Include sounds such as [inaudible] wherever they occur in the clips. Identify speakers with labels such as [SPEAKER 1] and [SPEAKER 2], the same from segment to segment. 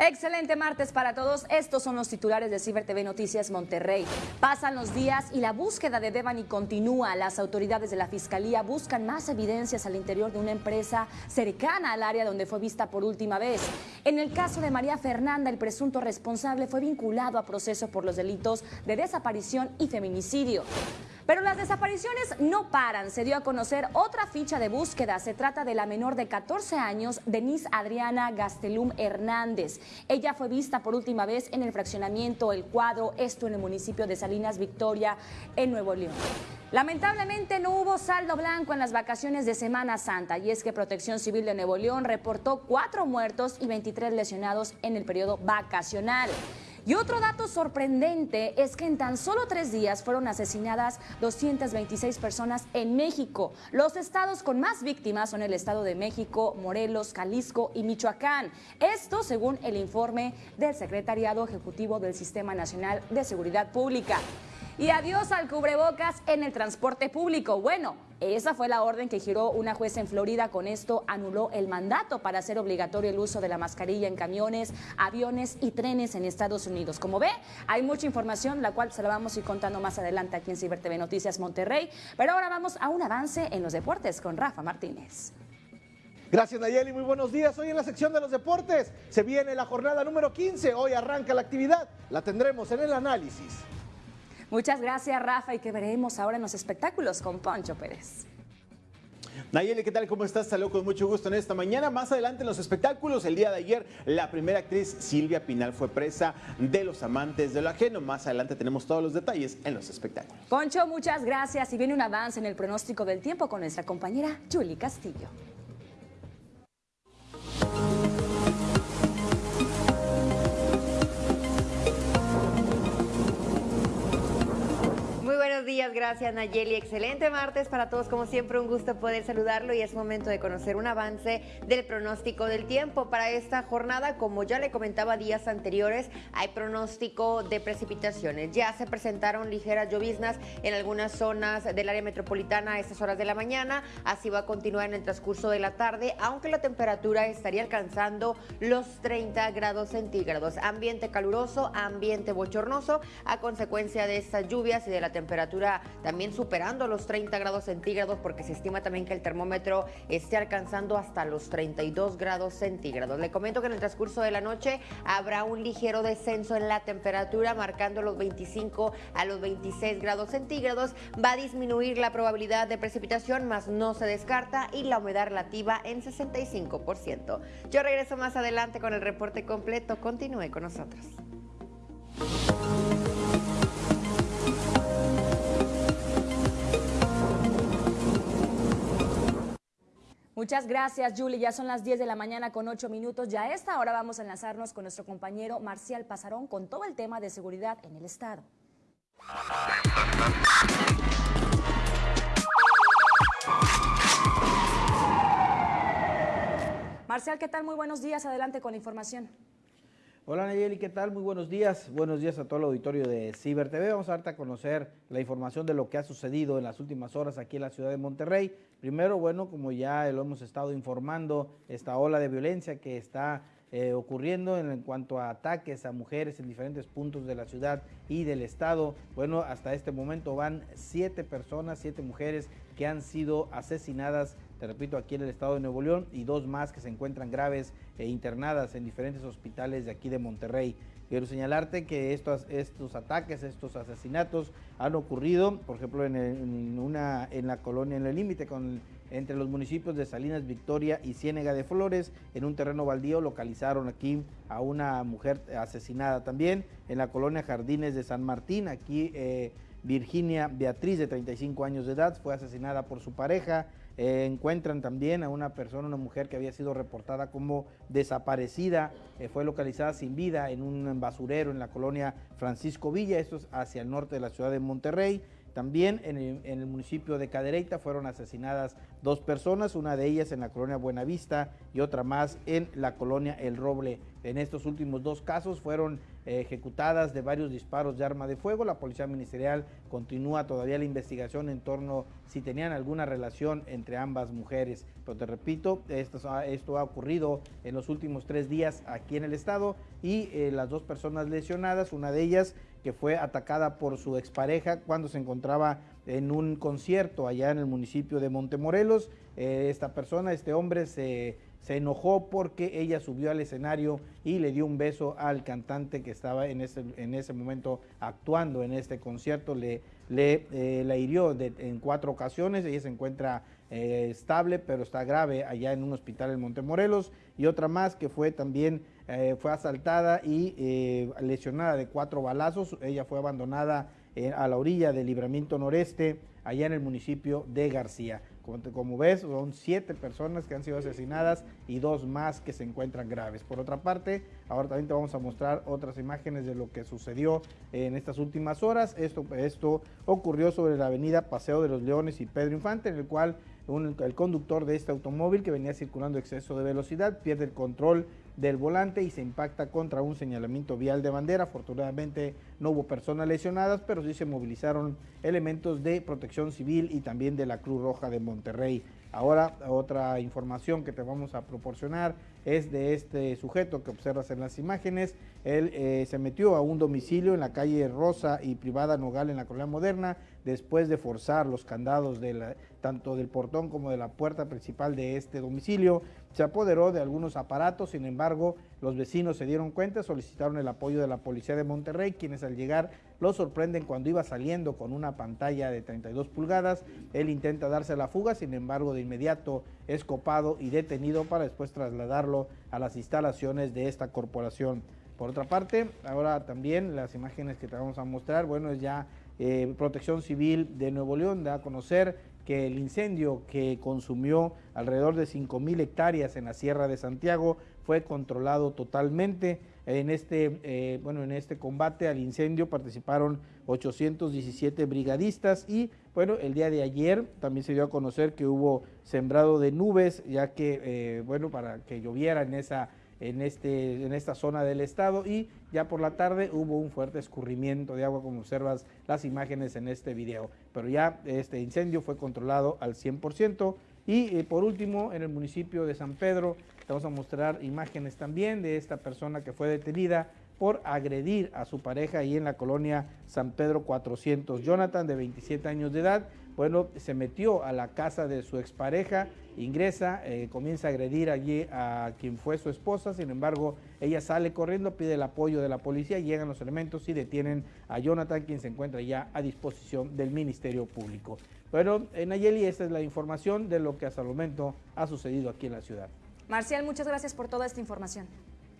[SPEAKER 1] Excelente martes para todos. Estos son los titulares de Ciber TV Noticias Monterrey. Pasan los días y la búsqueda de Devani continúa. Las autoridades de la Fiscalía buscan más evidencias al interior de una empresa cercana al área donde fue vista por última vez. En el caso de María Fernanda, el presunto responsable fue vinculado a proceso por los delitos de desaparición y feminicidio. Pero las desapariciones no paran. Se dio a conocer otra ficha de búsqueda. Se trata de la menor de 14 años, Denise Adriana Gastelum Hernández. Ella fue vista por última vez en el fraccionamiento El Cuadro, esto en el municipio de Salinas Victoria, en Nuevo León. Lamentablemente no hubo saldo blanco en las vacaciones de Semana Santa y es que Protección Civil de Nuevo León reportó cuatro muertos y 23 lesionados en el periodo vacacional. Y otro dato sorprendente es que en tan solo tres días fueron asesinadas 226 personas en México. Los estados con más víctimas son el Estado de México, Morelos, Jalisco y Michoacán. Esto según el informe del Secretariado Ejecutivo del Sistema Nacional de Seguridad Pública. Y adiós al cubrebocas en el transporte público. Bueno, esa fue la orden que giró una jueza en Florida. Con esto anuló el mandato para hacer obligatorio el uso de la mascarilla en camiones, aviones y trenes en Estados Unidos. Como ve, hay mucha información, la cual se la vamos a ir contando más adelante aquí en Ciber TV Noticias Monterrey. Pero ahora vamos a un avance en los deportes con Rafa Martínez.
[SPEAKER 2] Gracias Nayeli, muy buenos días. Hoy en la sección de los deportes se viene la jornada número 15. Hoy arranca la actividad. La tendremos en el análisis.
[SPEAKER 1] Muchas gracias, Rafa, y que veremos ahora en los espectáculos con Poncho Pérez.
[SPEAKER 3] Nayeli, ¿qué tal? ¿Cómo estás? Saludos con mucho gusto en esta mañana. Más adelante en los espectáculos, el día de ayer, la primera actriz Silvia Pinal fue presa de los amantes de lo ajeno. Más adelante tenemos todos los detalles en los espectáculos.
[SPEAKER 1] Poncho, muchas gracias. Y viene un avance en el pronóstico del tiempo con nuestra compañera Julie Castillo.
[SPEAKER 4] Días, gracias Nayeli. Excelente martes para todos, como siempre un gusto poder saludarlo y es momento de conocer un avance del pronóstico del tiempo para esta jornada. Como ya le comentaba días anteriores, hay pronóstico de precipitaciones. Ya se presentaron ligeras lloviznas en algunas zonas del área metropolitana a estas horas de la mañana. Así va a continuar en el transcurso de la tarde, aunque la temperatura estaría alcanzando los 30 grados centígrados. Ambiente caluroso, ambiente bochornoso a consecuencia de estas lluvias y de la temperatura temperatura también superando los 30 grados centígrados porque se estima también que el termómetro esté alcanzando hasta los 32 grados centígrados. Le comento que en el transcurso de la noche habrá un ligero descenso en la temperatura marcando los 25 a los 26 grados centígrados. Va a disminuir la probabilidad de precipitación, más no se descarta y la humedad relativa en 65%. Yo regreso más adelante con el reporte completo. Continúe con nosotros.
[SPEAKER 1] Muchas gracias, Julie. Ya son las 10 de la mañana con 8 minutos. Ya a esta hora vamos a enlazarnos con nuestro compañero Marcial Pasarón con todo el tema de seguridad en el Estado. Marcial, ¿qué tal? Muy buenos días. Adelante con la información.
[SPEAKER 5] Hola Nayeli, ¿qué tal? Muy buenos días. Buenos días a todo el auditorio de Ciber TV. Vamos a darte a conocer la información de lo que ha sucedido en las últimas horas aquí en la ciudad de Monterrey. Primero, bueno, como ya lo hemos estado informando, esta ola de violencia que está eh, ocurriendo en, cuanto a ataques a mujeres en diferentes puntos de la ciudad y del estado. Bueno, hasta este momento van siete personas, siete mujeres que han sido asesinadas te repito, aquí en el estado de Nuevo León y dos más que se encuentran graves e internadas en diferentes hospitales de aquí de Monterrey. Quiero señalarte que estos, estos ataques, estos asesinatos han ocurrido, por ejemplo, en, una, en la colonia, en el límite entre los municipios de Salinas Victoria y Ciénega de Flores, en un terreno baldío localizaron aquí a una mujer asesinada también, en la colonia Jardines de San Martín, aquí eh, Virginia Beatriz de 35 años de edad fue asesinada por su pareja, eh, encuentran también a una persona, una mujer que había sido reportada como desaparecida, eh, fue localizada sin vida en un basurero en la colonia Francisco Villa, esto es hacia el norte de la ciudad de Monterrey. También en el, municipio de Cadereyta fueron asesinadas dos personas, una de ellas en la colonia Buenavista y otra más en la colonia El Roble en estos últimos dos casos fueron ejecutadas de varios disparos de arma de fuego. La Policía Ministerial continúa todavía la investigación en torno si tenían alguna relación entre ambas mujeres. Pero te repito, esto, ha ocurrido en los últimos tres días aquí en el estado y eh, las dos personas lesionadas, una de ellas que fue atacada por su expareja cuando se encontraba en un concierto allá en el municipio de Montemorelos. Eh, esta persona, este hombre se se enojó porque ella subió al escenario y le dio un beso al cantante que estaba en ese, en ese momento actuando en este concierto, le, le eh, la hirió en cuatro ocasiones, ella se encuentra eh, estable pero está grave allá en un hospital en Montemorelos. Y otra más que fue también eh, fue asaltada y lesionada de cuatro balazos, ella fue abandonada a la orilla del libramiento noreste allá en el municipio de García. Como, ves, son siete personas que han sido asesinadas y dos más que se encuentran graves. Por otra parte, ahora también te vamos a mostrar otras imágenes de lo que sucedió en estas últimas horas. Esto, ocurrió sobre la avenida Paseo de los Leones y Pedro Infante, en el cual el conductor de este automóvil que venía circulando exceso de velocidad pierde el control del volante y se impacta contra un señalamiento vial de bandera. Afortunadamente no hubo personas lesionadas, pero sí se movilizaron elementos de protección civil y también de la Cruz Roja de Monterrey. Ahora, otra información que te vamos a proporcionar es de este sujeto que observas en las imágenes. Él eh, se metió a un domicilio en la calle Rosa y Privada Nogal en la Colonia Moderna después de forzar los candados tanto del portón como de la puerta principal de este domicilio. Se apoderó de algunos aparatos, sin embargo, los vecinos se dieron cuenta, solicitaron el apoyo de la policía de Monterrey, quienes al llegar lo sorprenden cuando iba saliendo con una pantalla de 32 pulgadas. Él intenta darse la fuga, sin embargo, de inmediato es copado y detenido para después trasladarlo a las instalaciones de esta corporación. Por otra parte, ahora también las imágenes que te vamos a mostrar, bueno, es ya eh, Protección Civil de Nuevo León da a conocer que el incendio que consumió alrededor de 5 mil hectáreas en la Sierra de Santiago fue controlado totalmente. En este, eh, bueno, en este combate al incendio participaron 817 brigadistas y bueno, el día de ayer también se dio a conocer que hubo sembrado de nubes, ya que, eh, bueno, para que lloviera en esa en, este, en esta zona del estado y ya por la tarde hubo un fuerte escurrimiento de agua como observas las imágenes en este video. Pero ya este incendio fue controlado al 100% y eh, por último en el municipio de San Pedro te vamos a mostrar imágenes también de esta persona que fue detenida por agredir a su pareja ahí en la colonia San Pedro 400. Jonathan, de 27 años de edad, bueno, se metió a la casa de su expareja, ingresa, eh, comienza a agredir allí a quien fue su esposa, sin embargo, ella sale corriendo, pide el apoyo de la policía, llegan los elementos y detienen a Jonathan, quien se encuentra ya a disposición del Ministerio Público. Bueno, en Nayeli, esta es la información de lo que hasta el momento ha sucedido aquí en la ciudad.
[SPEAKER 1] Marcial, muchas gracias por toda esta información.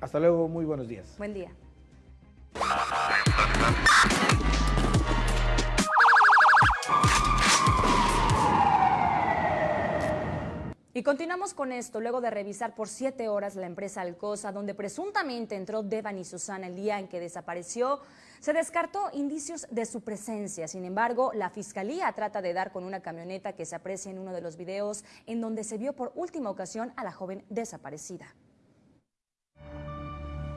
[SPEAKER 5] Hasta luego, muy buenos días.
[SPEAKER 1] Buen día. Y continuamos con esto, luego de revisar por siete horas la empresa Alcosa, donde presuntamente entró Devan y Susana el día en que desapareció, se descartó indicios de su presencia. Sin embargo, la fiscalía trata de dar con una camioneta que se aprecia en uno de los videos en donde se vio por última ocasión a la joven desaparecida.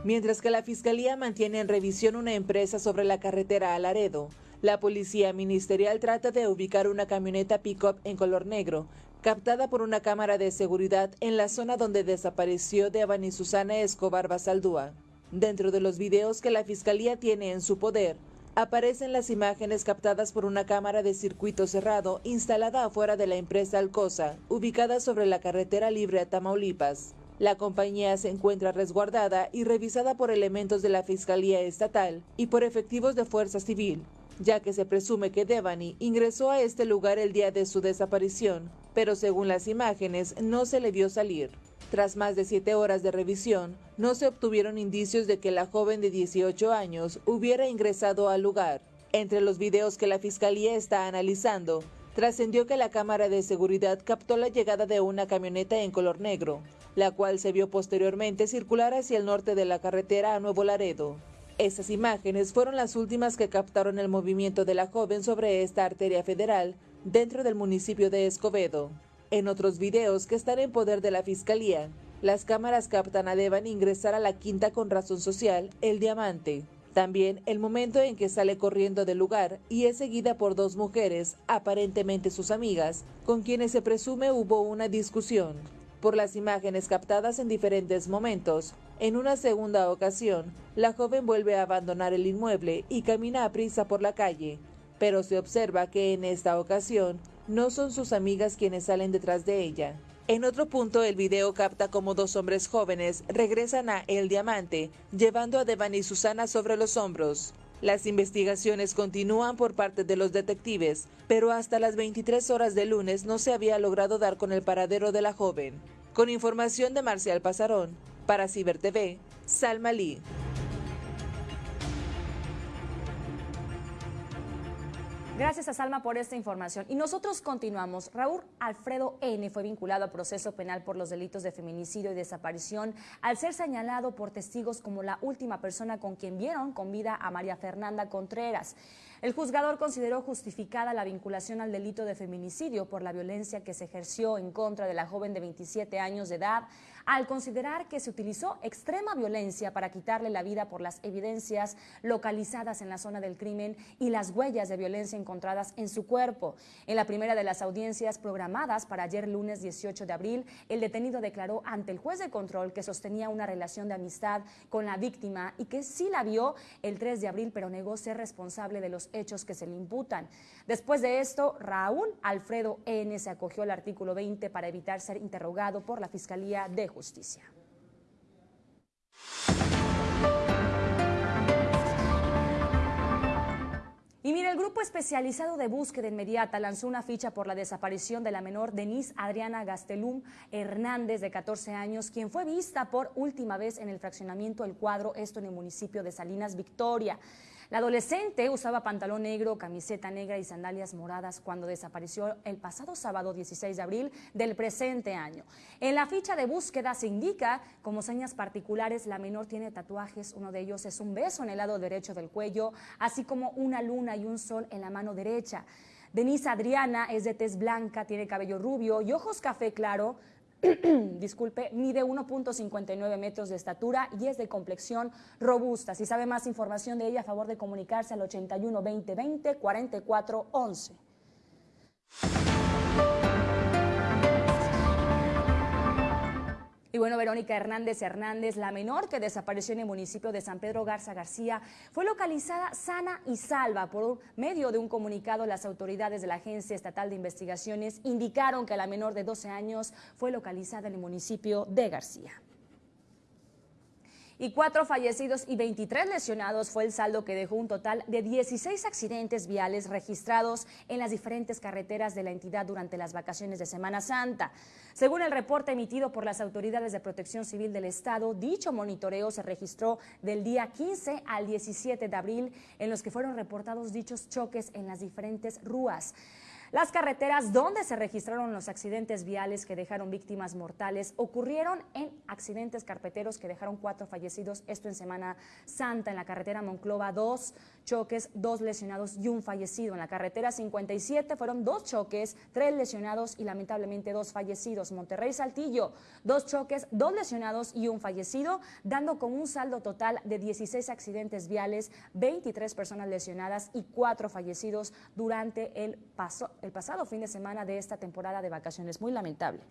[SPEAKER 6] Mientras que la Fiscalía mantiene en revisión una empresa sobre la carretera a Laredo, la Policía Ministerial trata de ubicar una camioneta pick-up en color negro, captada por una cámara de seguridad en la zona donde desapareció Devani Susana Escobar Basaldúa. Dentro de los videos que la Fiscalía tiene en su poder, aparecen las imágenes captadas por una cámara de circuito cerrado instalada afuera de la empresa Alcosa, ubicada sobre la carretera libre a Tamaulipas. La compañía se encuentra resguardada y revisada por elementos de la Fiscalía Estatal y por efectivos de Fuerza Civil, ya que se presume que Devani ingresó a este lugar el día de su desaparición, pero según las imágenes no se le vio salir. Tras más de siete horas de revisión, no se obtuvieron indicios de que la joven de 18 años hubiera ingresado al lugar. Entre los videos que la Fiscalía está analizando, trascendió que la cámara de seguridad captó la llegada de una camioneta en color negro, la cual se vio posteriormente circular hacia el norte de la carretera a Nuevo Laredo. Esas imágenes fueron las últimas que captaron el movimiento de la joven sobre esta arteria federal dentro del municipio de Escobedo. En otros videos que están en poder de la Fiscalía, Las cámaras captan a Devan ingresar a la quinta con razón social, El Diamante. También el momento en que sale corriendo del lugar y es seguida por dos mujeres, aparentemente sus amigas, con quienes se presume hubo una discusión. Por las imágenes captadas en diferentes momentos, en una segunda ocasión, la joven vuelve a abandonar el inmueble y camina a prisa por la calle, pero se observa que en esta ocasión no son sus amigas quienes salen detrás de ella. En otro punto, el video capta como dos hombres jóvenes regresan a El Diamante, llevando a Devan y Susana sobre los hombros. Las investigaciones continúan por parte de los detectives, pero hasta las 23 horas de lunes no se había logrado dar con el paradero de la joven. Con información de Marcial Pasarón, para Ciber TV, Salma Lee.
[SPEAKER 1] Gracias a Salma por esta información. Y nosotros continuamos. Raúl Alfredo N. fue vinculado a proceso penal por los delitos de feminicidio y desaparición al ser señalado por testigos como la última persona con quien vieron con vida a María Fernanda Contreras. El juzgador consideró justificada la vinculación al delito de feminicidio por la violencia que se ejerció en contra de la joven de 27 años de edad al considerar que se utilizó extrema violencia para quitarle la vida por las evidencias localizadas en la zona del crimen y las huellas de violencia encontradas en su cuerpo. En la primera de las audiencias programadas para ayer lunes 18 de abril, el detenido declaró ante el juez de control que sostenía una relación de amistad con la víctima y que sí la vio el 3 de abril, pero negó ser responsable de los hechos que se le imputan. Después de esto, Raúl Alfredo N. se acogió al artículo 20 para evitar ser interrogado por la Fiscalía de Justicia. Y mire, el grupo especializado de búsqueda inmediata lanzó una ficha por la desaparición de la menor Denise Adriana Gastelum Hernández, de 14 años, quien fue vista por última vez en el fraccionamiento El Cuadro, esto en el municipio de Salinas, Victoria. La adolescente usaba pantalón negro, camiseta negra y sandalias moradas cuando desapareció el pasado sábado 16 de abril del presente año. En la ficha de búsqueda se indica como señas particulares la menor tiene tatuajes, uno de ellos es un beso en el lado derecho del cuello, así como una luna y un sol en la mano derecha. Denise Adriana es de tez blanca, tiene cabello rubio y ojos café claro, [clears throat] disculpe, mide 1.59 metros de estatura y es de complexión robusta. Si sabe más información de ella, a favor de comunicarse al 81 20 20 44 11. Y bueno, Verónica Hernández Hernández, la menor que desapareció en el municipio de San Pedro Garza García, fue localizada sana y salva. Por medio de un comunicado, las autoridades de la Agencia Estatal de Investigaciones indicaron que la menor de 12 años fue localizada en el municipio de García y cuatro fallecidos y 23 lesionados fue el saldo que dejó un total de 16 accidentes viales registrados en las diferentes carreteras de la entidad durante las vacaciones de Semana Santa. Según el reporte emitido por las autoridades de protección civil del Estado, dicho monitoreo se registró del día 15 al 17 de abril, en los que fueron reportados dichos choques en las diferentes rúas. Las carreteras donde se registraron los accidentes viales que dejaron víctimas mortales ocurrieron en accidentes carpeteros que dejaron cuatro fallecidos, esto en Semana Santa, en la carretera Monclova, dos choques, dos lesionados y un fallecido. En la carretera 57 fueron dos choques, tres lesionados y lamentablemente dos fallecidos. Monterrey Saltillo, dos choques, dos lesionados y un fallecido, dando con un saldo total de 16 accidentes viales, 23 personas lesionadas y cuatro fallecidos durante el paso el pasado fin de semana de esta temporada de vacaciones. Muy lamentable.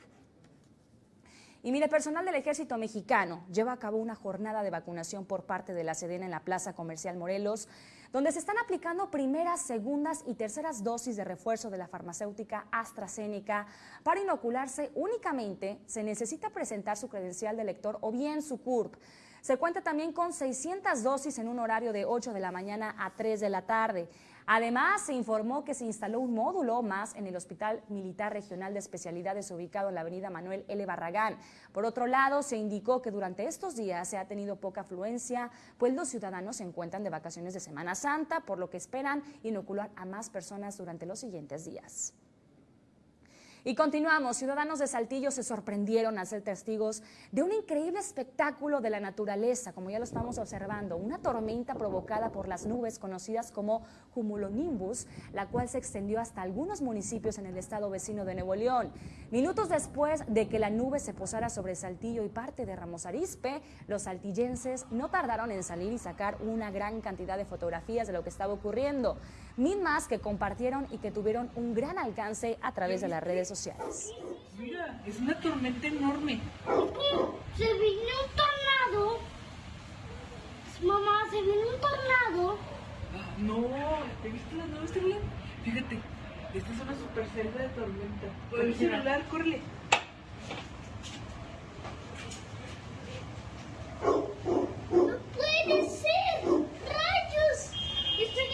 [SPEAKER 1] Y mire, personal del ejército mexicano lleva a cabo una jornada de vacunación por parte de la Sedena en la Plaza Comercial Morelos, donde se están aplicando primeras, segundas y terceras dosis de refuerzo de la farmacéutica AstraZeneca. Para inocularse únicamente se necesita presentar su credencial de lector o bien su CURP. Se cuenta también con 600 dosis en un horario de 8 de la mañana a 3 de la tarde. Además, se informó que se instaló un módulo más en el Hospital Militar Regional de Especialidades ubicado en la avenida Manuel L. Barragán. Por otro lado, se indicó que durante estos días se ha tenido poca afluencia, pues los ciudadanos se encuentran de vacaciones de Semana Santa, por lo que esperan inocular a más personas durante los siguientes días. Y continuamos. Ciudadanos de Saltillo se sorprendieron al ser testigos de un increíble espectáculo de la naturaleza, como ya lo estamos observando. Una tormenta provocada por las nubes conocidas como cumulonimbus, la cual se extendió hasta algunos municipios en el estado vecino de Nuevo León. Minutos después de que la nube se posara sobre Saltillo y parte de Ramos Arizpe, los saltillenses no tardaron en salir y sacar una gran cantidad de fotografías de lo que estaba ocurriendo mismas que compartieron y que tuvieron un gran alcance a través de las redes sociales.
[SPEAKER 7] Mira, es una tormenta enorme.
[SPEAKER 8] Se vino un tornado. Mamá, se vino un tornado.
[SPEAKER 7] Ah, no, ¿te viste las nubes? Fíjate, esta es una super celda de tormenta. Con el celular, córrele.
[SPEAKER 8] No puede ser. Rayos. Estoy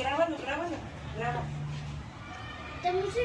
[SPEAKER 7] Grábalo, grábalo,
[SPEAKER 8] se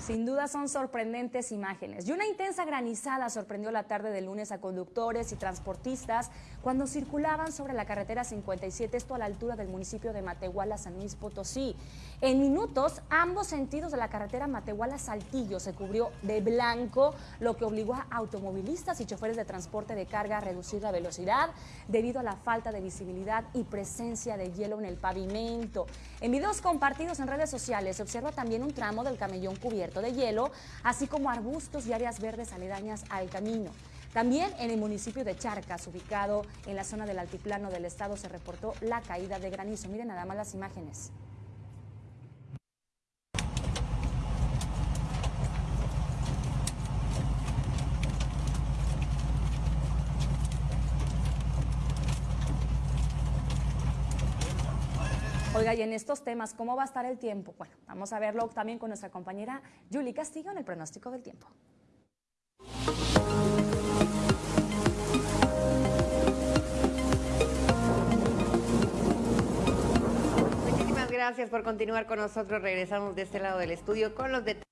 [SPEAKER 1] Sin duda son sorprendentes imágenes. Y una intensa granizada sorprendió la tarde del lunes a conductores y transportistas cuando circulaban sobre la carretera 57, esto a la altura del municipio de Matehuala, San Luis Potosí. En minutos, ambos sentidos de la carretera Matehuala-Saltillo se cubrió de blanco, lo que obligó a automovilistas y choferes de transporte de carga a reducir la velocidad debido a la falta de visibilidad y presencia de hielo en el pavimento. En videos compartidos en redes sociales se observa también un tramo del camellón cubierto de hielo, así como arbustos y áreas verdes aledañas al camino. También en el municipio de Charcas, ubicado en la zona del altiplano del estado, se reportó la caída de granizo. Miren nada más las imágenes. Oiga, y en estos temas, ¿cómo va a estar el tiempo? Bueno, vamos a verlo también con nuestra compañera Julie Castillo en el pronóstico del tiempo.
[SPEAKER 4] Muchísimas gracias por continuar con nosotros. Regresamos de este lado del estudio con los detalles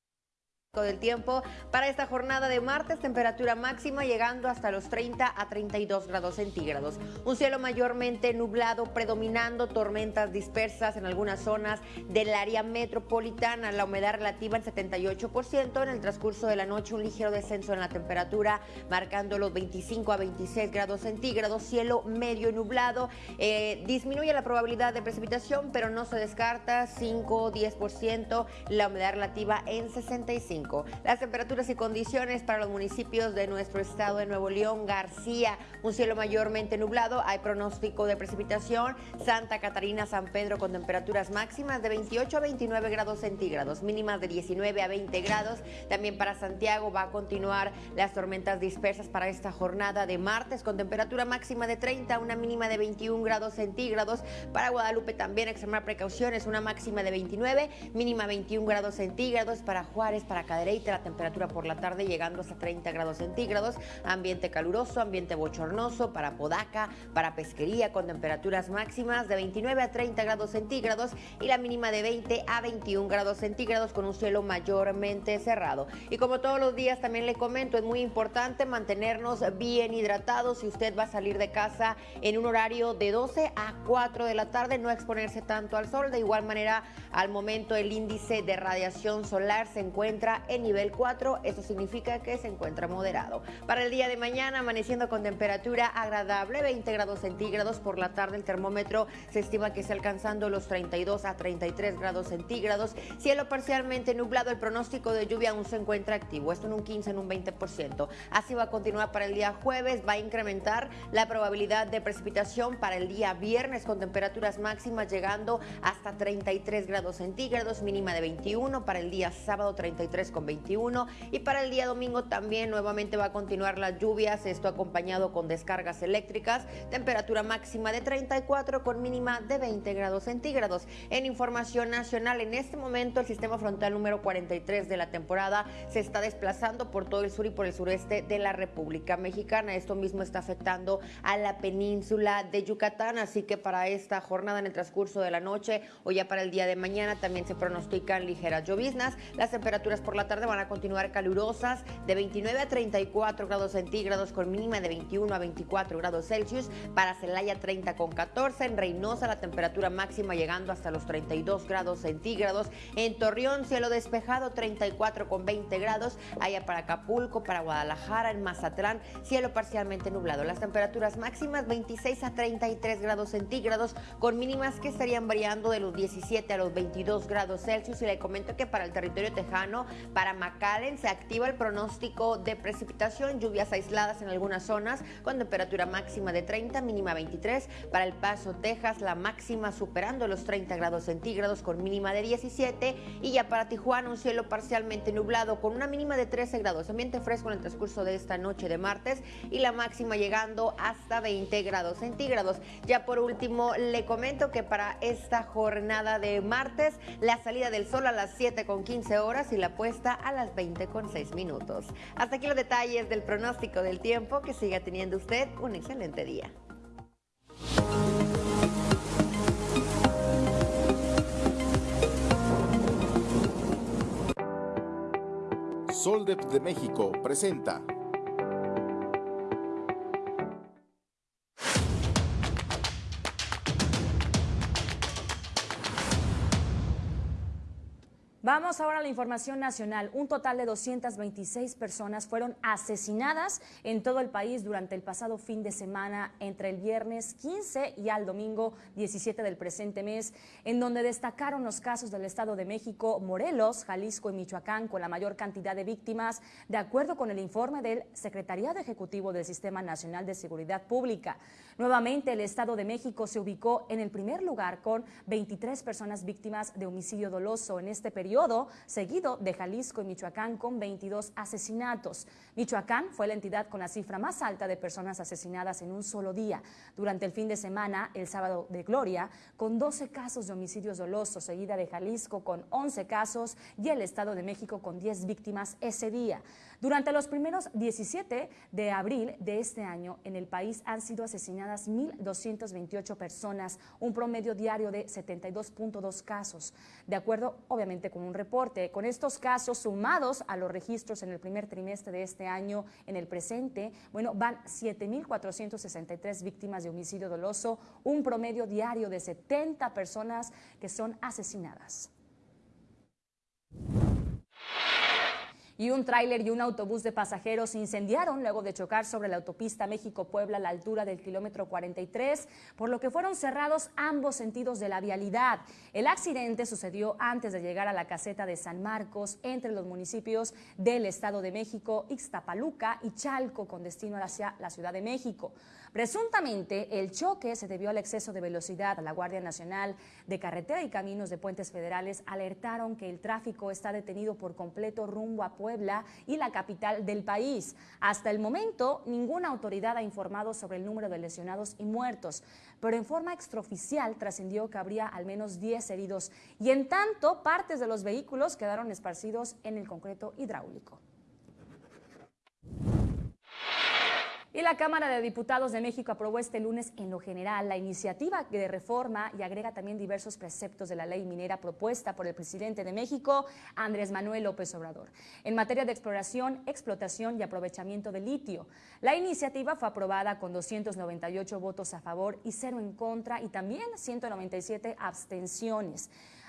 [SPEAKER 4] del tiempo para esta jornada de martes, temperatura máxima llegando hasta los 30 a 32 grados centígrados. Un cielo mayormente nublado, predominando tormentas dispersas en algunas zonas del área metropolitana. La humedad relativa en 78%. En el transcurso de la noche, un ligero descenso en la temperatura, marcando los 25 a 26 grados centígrados. Cielo medio nublado. Eh, disminuye la probabilidad de precipitación, pero no se descarta 5 o 10%. La humedad relativa en 65. Las temperaturas y condiciones para los municipios de nuestro estado de Nuevo León, García, un cielo mayormente nublado, hay pronóstico de precipitación, Santa Catarina, San Pedro con temperaturas máximas de 28 a 29 grados centígrados, mínimas de 19 a 20 grados. También para Santiago va a continuar las tormentas dispersas para esta jornada de martes con temperatura máxima de 30, una mínima de 21 grados centígrados. Para Guadalupe también extremar precauciones, una máxima de 29, mínima 21 grados centígrados. Para Juárez, para Cadereyta, la temperatura por la tarde llegando hasta 30 grados centígrados, ambiente caluroso, ambiente bochornoso para Podaca, para Pesquería con temperaturas máximas de 29 a 30 grados centígrados y la mínima de 20 a 21 grados centígrados con un cielo mayormente cerrado. Y como todos los días también le comento, es muy importante mantenernos bien hidratados si usted va a salir de casa en un horario de 12 a 4 de la tarde, no exponerse tanto al sol. De igual manera, al momento el índice de radiación solar se encuentra en nivel 4, eso significa que se encuentra moderado. Para el día de mañana, amaneciendo con temperatura agradable, 20 grados centígrados por la tarde, el termómetro se estima que está alcanzando los 32 a 33 grados centígrados. Cielo parcialmente nublado, el pronóstico de lluvia aún se encuentra activo, esto en un 15, en un 20%. Así va a continuar para el día jueves, va a incrementar la probabilidad de precipitación para el día viernes con temperaturas máximas llegando hasta 33 grados centígrados, mínima de 21, para el día sábado 33 con 21 y para el día domingo también nuevamente va a continuar las lluvias, esto acompañado con descargas eléctricas, temperatura máxima de 34 con mínima de 20 grados centígrados. En información nacional, en este momento el sistema frontal número 43 de la temporada se está desplazando por todo el sur y por el sureste de la República Mexicana. Esto mismo está afectando a la península de Yucatán, así que para esta jornada en el transcurso de la noche o ya para el día de mañana también se pronostican ligeras lloviznas. Las temperaturas por la tarde van a continuar calurosas de 29 a 34 grados centígrados con mínima de 21 a 24 grados Celsius. Para Celaya 30 con 14. En Reynosa la temperatura máxima llegando hasta los 32 grados centígrados. En Torreón cielo despejado 34 con 20 grados. Allá para Acapulco, para Guadalajara, en Mazatlán cielo parcialmente nublado. Las temperaturas máximas 26 a 33 grados centígrados con mínimas que estarían variando de los 17 a los 22 grados Celsius. Y le comento que para el territorio tejano, para McAllen, se activa el pronóstico de precipitación, lluvias aisladas en algunas zonas con temperatura máxima de 30, mínima 23. Para El Paso, Texas, la máxima superando los 30 grados centígrados con mínima de 17. Y ya para Tijuana, un cielo parcialmente nublado con una mínima de 13 grados. Ambiente fresco en el transcurso de esta noche de martes y la máxima llegando hasta 20 grados centígrados. Ya por último, le comento que para esta jornada de martes, la salida del sol a las 7 con 15 horas y la puesta a las 20 con 6 minutos. Hasta aquí los detalles del pronóstico del tiempo. Que siga teniendo usted un excelente día.
[SPEAKER 9] Soldep de México presenta
[SPEAKER 1] Vamos ahora a la información nacional. Un total de 226 personas fueron asesinadas en todo el país durante el pasado fin de semana entre el viernes 15 y al domingo 17 del presente mes, en donde destacaron los casos del Estado de México, Morelos, Jalisco y Michoacán con la mayor cantidad de víctimas, de acuerdo con el informe del Secretariado Ejecutivo del Sistema Nacional de Seguridad Pública. Nuevamente, el Estado de México se ubicó en el primer lugar con 23 personas víctimas de homicidio doloso en este periodo seguido de Jalisco y Michoacán con 22 asesinatos. Michoacán fue la entidad con la cifra más alta de personas asesinadas en un solo día. Durante el fin de semana, el sábado de Gloria, con 12 casos de homicidios dolosos, seguida de Jalisco con 11 casos y el Estado de México con 10 víctimas ese día. Durante los primeros 17 de abril de este año, en el país han sido asesinadas 1.228 personas, un promedio diario de 72.2 casos, de acuerdo obviamente con un reporte. Con estos casos sumados a los registros en el primer trimestre de este año, en el presente, bueno, van 7.463 víctimas de homicidio doloso, un promedio diario de 70 personas que son asesinadas y un tráiler y un autobús de pasajeros incendiaron luego de chocar sobre la autopista México-Puebla a la altura del kilómetro 43, por lo que fueron cerrados ambos sentidos de la vialidad. El accidente sucedió antes de llegar a la caseta de San Marcos entre los municipios del Estado de México, Ixtapaluca y Chalco con destino hacia la Ciudad de México. Presuntamente, el choque se debió al exceso de velocidad. La Guardia Nacional de Carretera y Caminos de Puentes Federales alertaron que el tráfico está detenido por completo rumbo a Puebla y la capital del país. Hasta el momento, ninguna autoridad ha informado sobre el número de lesionados y muertos, pero en forma extraoficial trascendió que habría al menos 10 heridos y en tanto partes de los vehículos quedaron esparcidos en el concreto hidráulico. Y la Cámara de Diputados de México aprobó este lunes en lo general la iniciativa de reforma y agrega también diversos preceptos de la ley minera propuesta por el presidente de México, Andrés Manuel López Obrador, en materia de exploración, explotación y aprovechamiento de litio. La iniciativa fue aprobada con 298 votos a favor y cero en contra y también 197 abstenciones.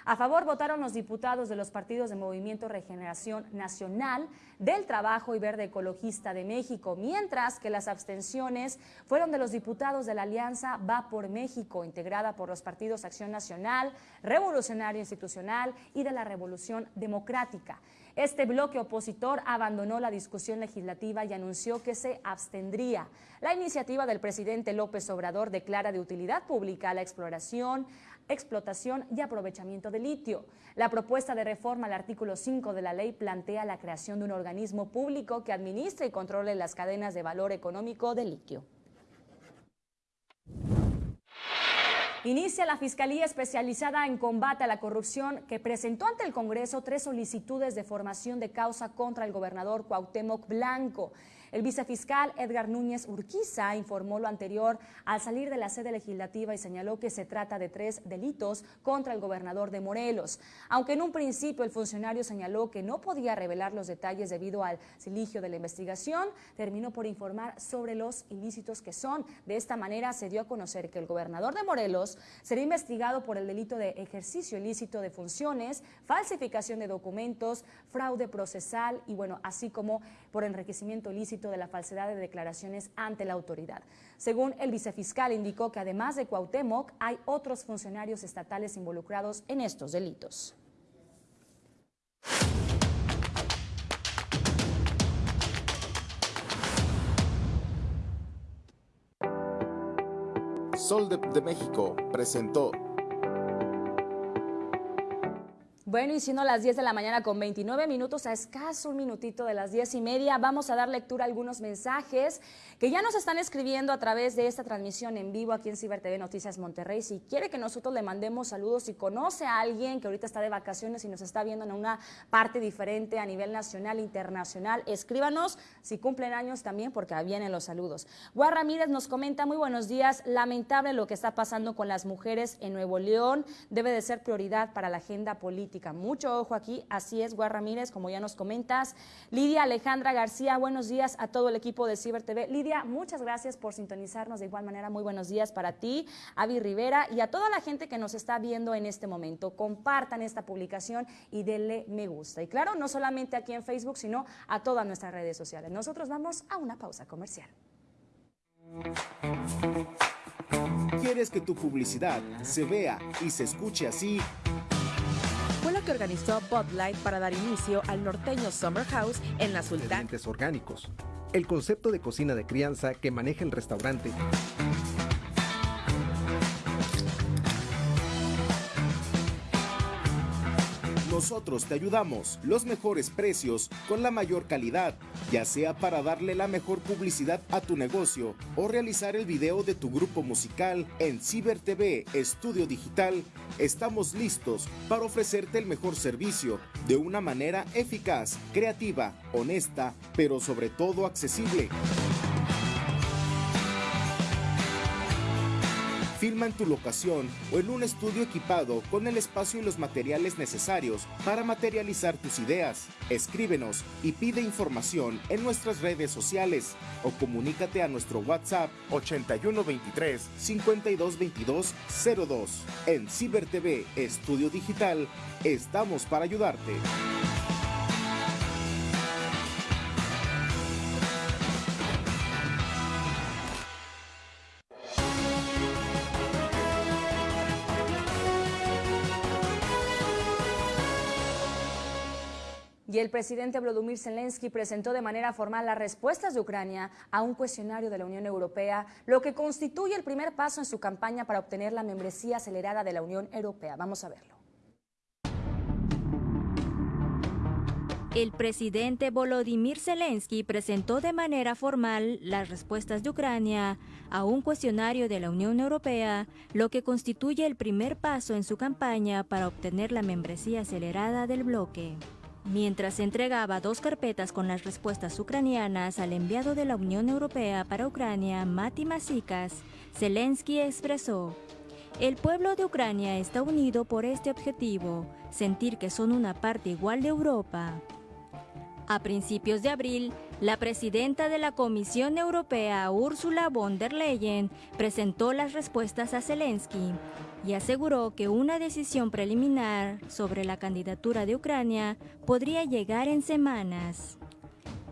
[SPEAKER 1] A favor votaron los diputados de los partidos de Movimiento Regeneración Nacional, del Trabajo y Verde Ecologista de México, mientras que las abstenciones fueron de los diputados de la Alianza Va por México, integrada por los partidos Acción Nacional, Revolucionario Institucional y de la Revolución Democrática. Este bloque opositor abandonó la discusión legislativa y anunció que se abstendría. La iniciativa del presidente López Obrador declara de utilidad pública la exploración, explotación y aprovechamiento de litio. La propuesta de reforma al artículo 5 de la ley plantea la creación de un organismo público que administre y controle las cadenas de valor económico de litio. Inicia la Fiscalía Especializada en Combate a la Corrupción que presentó ante el Congreso tres solicitudes de formación de causa contra el gobernador Cuauhtémoc Blanco. El vicefiscal Edgar Núñez Urquiza informó lo anterior al salir de la sede legislativa y señaló que se trata de tres delitos contra el gobernador de Morelos. Aunque en un principio el funcionario señaló que no podía revelar los detalles debido al siligio de la investigación, terminó por informar sobre los ilícitos que son. De esta manera se dio a conocer que el gobernador de Morelos será investigado por el delito de ejercicio ilícito de funciones, falsificación de documentos, fraude procesal y bueno, así como por enriquecimiento de la falsedad de declaraciones ante la autoridad. Según el vicefiscal, indicó que además de Cuauhtémoc, hay otros funcionarios estatales involucrados en estos delitos.
[SPEAKER 9] Sol de México presentó
[SPEAKER 1] Bueno, y siendo las 10 de la mañana con 29 minutos, a escaso un minutito de las 10 y media, vamos a dar lectura a algunos mensajes que ya nos están escribiendo a través de esta transmisión en vivo aquí en Ciber TV Noticias Monterrey. Si quiere que nosotros le mandemos saludos, si conoce a alguien que ahorita está de vacaciones y nos está viendo en una parte diferente a nivel nacional, internacional, escríbanos si cumplen años también, porque vienen los saludos. Guar Ramírez nos comenta, muy buenos días, lamentable lo que está pasando con las mujeres en Nuevo León, debe de ser prioridad para la agenda política. Mucho ojo aquí, así es, Guar Ramírez, como ya nos comentas. Lidia Alejandra García, buenos días a todo el equipo de Ciber TV. Lidia, muchas gracias por sintonizarnos de igual manera. Muy buenos días para ti, Avi Rivera y a toda la gente que nos está viendo en este momento. Compartan esta publicación y denle me gusta. Y claro, no solamente aquí en Facebook, sino a todas nuestras redes sociales. Nosotros vamos a una pausa comercial.
[SPEAKER 9] ¿Quieres que tu publicidad se vea y se escuche así?
[SPEAKER 10] Organizó Bud Light para dar inicio al norteño Summer House en la.
[SPEAKER 11] Ingredientes orgánicos. El concepto de cocina de crianza que maneja el restaurante.
[SPEAKER 9] Nosotros te ayudamos. Los mejores precios con la mayor calidad, ya sea para darle la mejor publicidad a tu negocio o realizar el video de tu grupo musical en Ciber TV Estudio Digital. Estamos listos para ofrecerte el mejor servicio de una manera eficaz, creativa, honesta, pero sobre todo accesible. Filma en tu locación o en un estudio equipado con el espacio y los materiales necesarios para materializar tus ideas. Escríbenos y pide información en nuestras redes sociales o comunícate a nuestro WhatsApp 8123 5222 02. En Ciber TV Estudio Digital estamos para ayudarte.
[SPEAKER 1] Y el presidente Volodymyr Zelensky presentó de manera formal las respuestas de Ucrania a un cuestionario de la Unión Europea, lo que constituye el primer paso en su campaña para obtener la membresía acelerada de la Unión Europea. Vamos a verlo.
[SPEAKER 12] El presidente Volodymyr Zelensky presentó de manera formal las respuestas de Ucrania a un cuestionario de la Unión Europea, lo que constituye el primer paso en su campaña para obtener la membresía acelerada del bloque. Mientras entregaba dos carpetas con las respuestas ucranianas al enviado de la Unión Europea para Ucrania, Mati Masikas, Zelensky expresó, el pueblo de Ucrania está unido por este objetivo, sentir que son una parte igual de Europa. A principios de abril, la presidenta de la Comisión Europea, Ursula von der Leyen, presentó las respuestas a Zelensky y aseguró que una decisión preliminar sobre la candidatura de Ucrania podría llegar en semanas.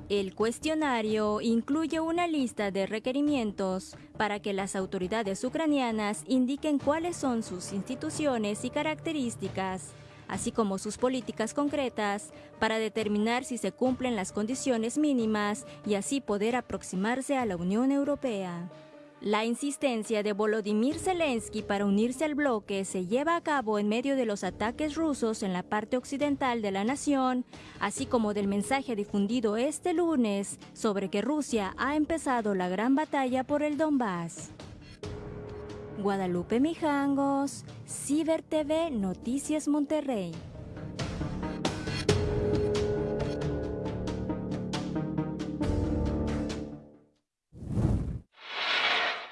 [SPEAKER 12] El cuestionario incluye una lista de requerimientos para que las autoridades ucranianas indiquen cuáles son sus instituciones y características así como sus políticas concretas, para determinar si se cumplen las condiciones mínimas y así poder aproximarse a la Unión Europea. La insistencia de Volodymyr Zelensky para unirse al bloque se lleva a cabo en medio de los ataques rusos en la parte occidental de la nación, así como del mensaje difundido este lunes sobre que Rusia ha empezado la gran batalla por el Donbass. Guadalupe Mijangos, Ciber TV Noticias Monterrey.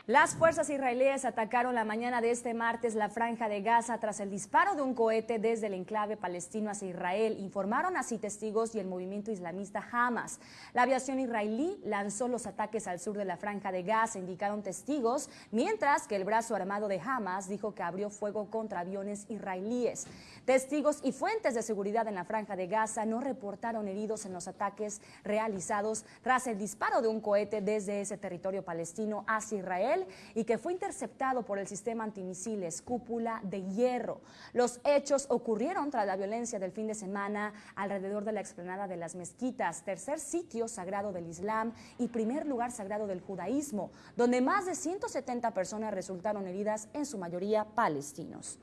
[SPEAKER 1] Las fuerzas israelíes atacaron la mañana de este martes la franja de Gaza tras el disparo de un cohete desde el enclave palestino hacia Israel, informaron así testigos y el movimiento islamista Hamas. La aviación israelí lanzó los ataques al sur de la franja de Gaza, indicaron testigos, mientras que el brazo armado de Hamas dijo que abrió fuego contra aviones israelíes. Testigos y fuentes de seguridad en la franja de Gaza no reportaron heridos en los ataques realizados tras el disparo de un cohete desde ese territorio palestino hacia Israel y que fue interceptado por el sistema antimisiles Cúpula de Hierro. Los hechos ocurrieron tras la violencia del fin de semana alrededor de la explanada de las mezquitas, tercer sitio sagrado del Islam y primer lugar sagrado del judaísmo, donde más de 170 personas resultaron heridas, en su mayoría palestinos.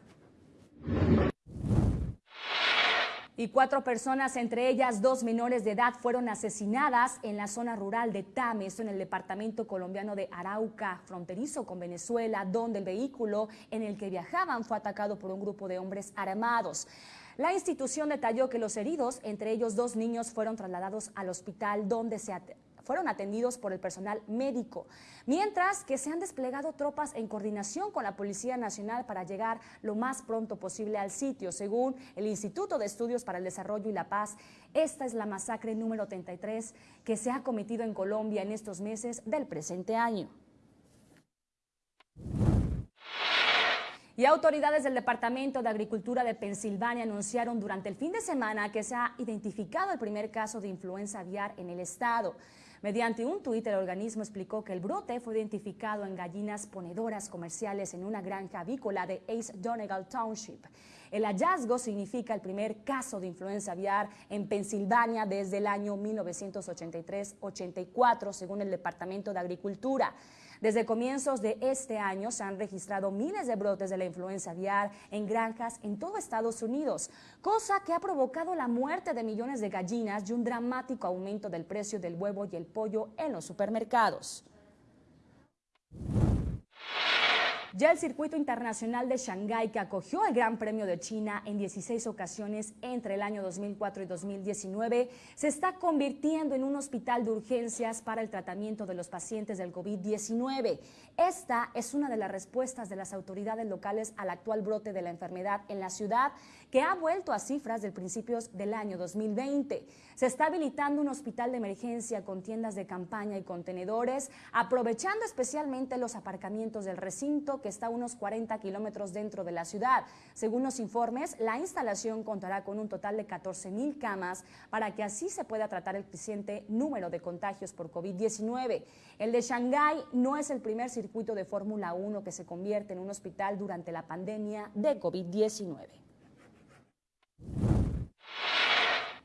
[SPEAKER 1] Y cuatro personas, entre ellas dos menores de edad, fueron asesinadas en la zona rural de Tames, en el departamento colombiano de Arauca, fronterizo con Venezuela, donde el vehículo en el que viajaban fue atacado por un grupo de hombres armados. La institución detalló que los heridos, entre ellos dos niños, fueron trasladados al hospital donde se fueron atendidos por el personal médico, mientras que se han desplegado tropas en coordinación con la Policía Nacional para llegar lo más pronto posible al sitio. Según el Instituto de Estudios para el Desarrollo y la Paz, esta es la masacre número 33 que se ha cometido en Colombia en estos meses del presente año. Y autoridades del Departamento de Agricultura de Pensilvania anunciaron durante el fin de semana que se ha identificado el primer caso de influenza aviar en el estado. Mediante un tuit, el organismo explicó que el brote fue identificado en gallinas ponedoras comerciales en una granja avícola de Ace Donegal Township. El hallazgo significa el primer caso de influenza aviar en Pensilvania desde el año 1983-84, según el Departamento de Agricultura. Desde comienzos de este año se han registrado miles de brotes de la influenza aviar en granjas en todo Estados Unidos, cosa que ha provocado la muerte de millones de gallinas y un dramático aumento del precio del huevo y el pollo en los supermercados. Ya el circuito internacional de Shanghái, que acogió el Gran Premio de China en 16 ocasiones entre el año 2004 y 2019, se está convirtiendo en un hospital de urgencias para el tratamiento de los pacientes del COVID-19. Esta es una de las respuestas de las autoridades locales al actual brote de la enfermedad en la ciudad, que ha vuelto a cifras de principios del año 2020. Se está habilitando un hospital de emergencia con tiendas de campaña y contenedores, aprovechando especialmente los aparcamientos del recinto que está a unos 40 kilómetros dentro de la ciudad. Según los informes, la instalación contará con un total de 14 mil camas para que así se pueda tratar el creciente número de contagios por COVID-19. El de Shanghái no es el primer circuito de Fórmula 1 que se convierte en un hospital durante la pandemia de COVID-19.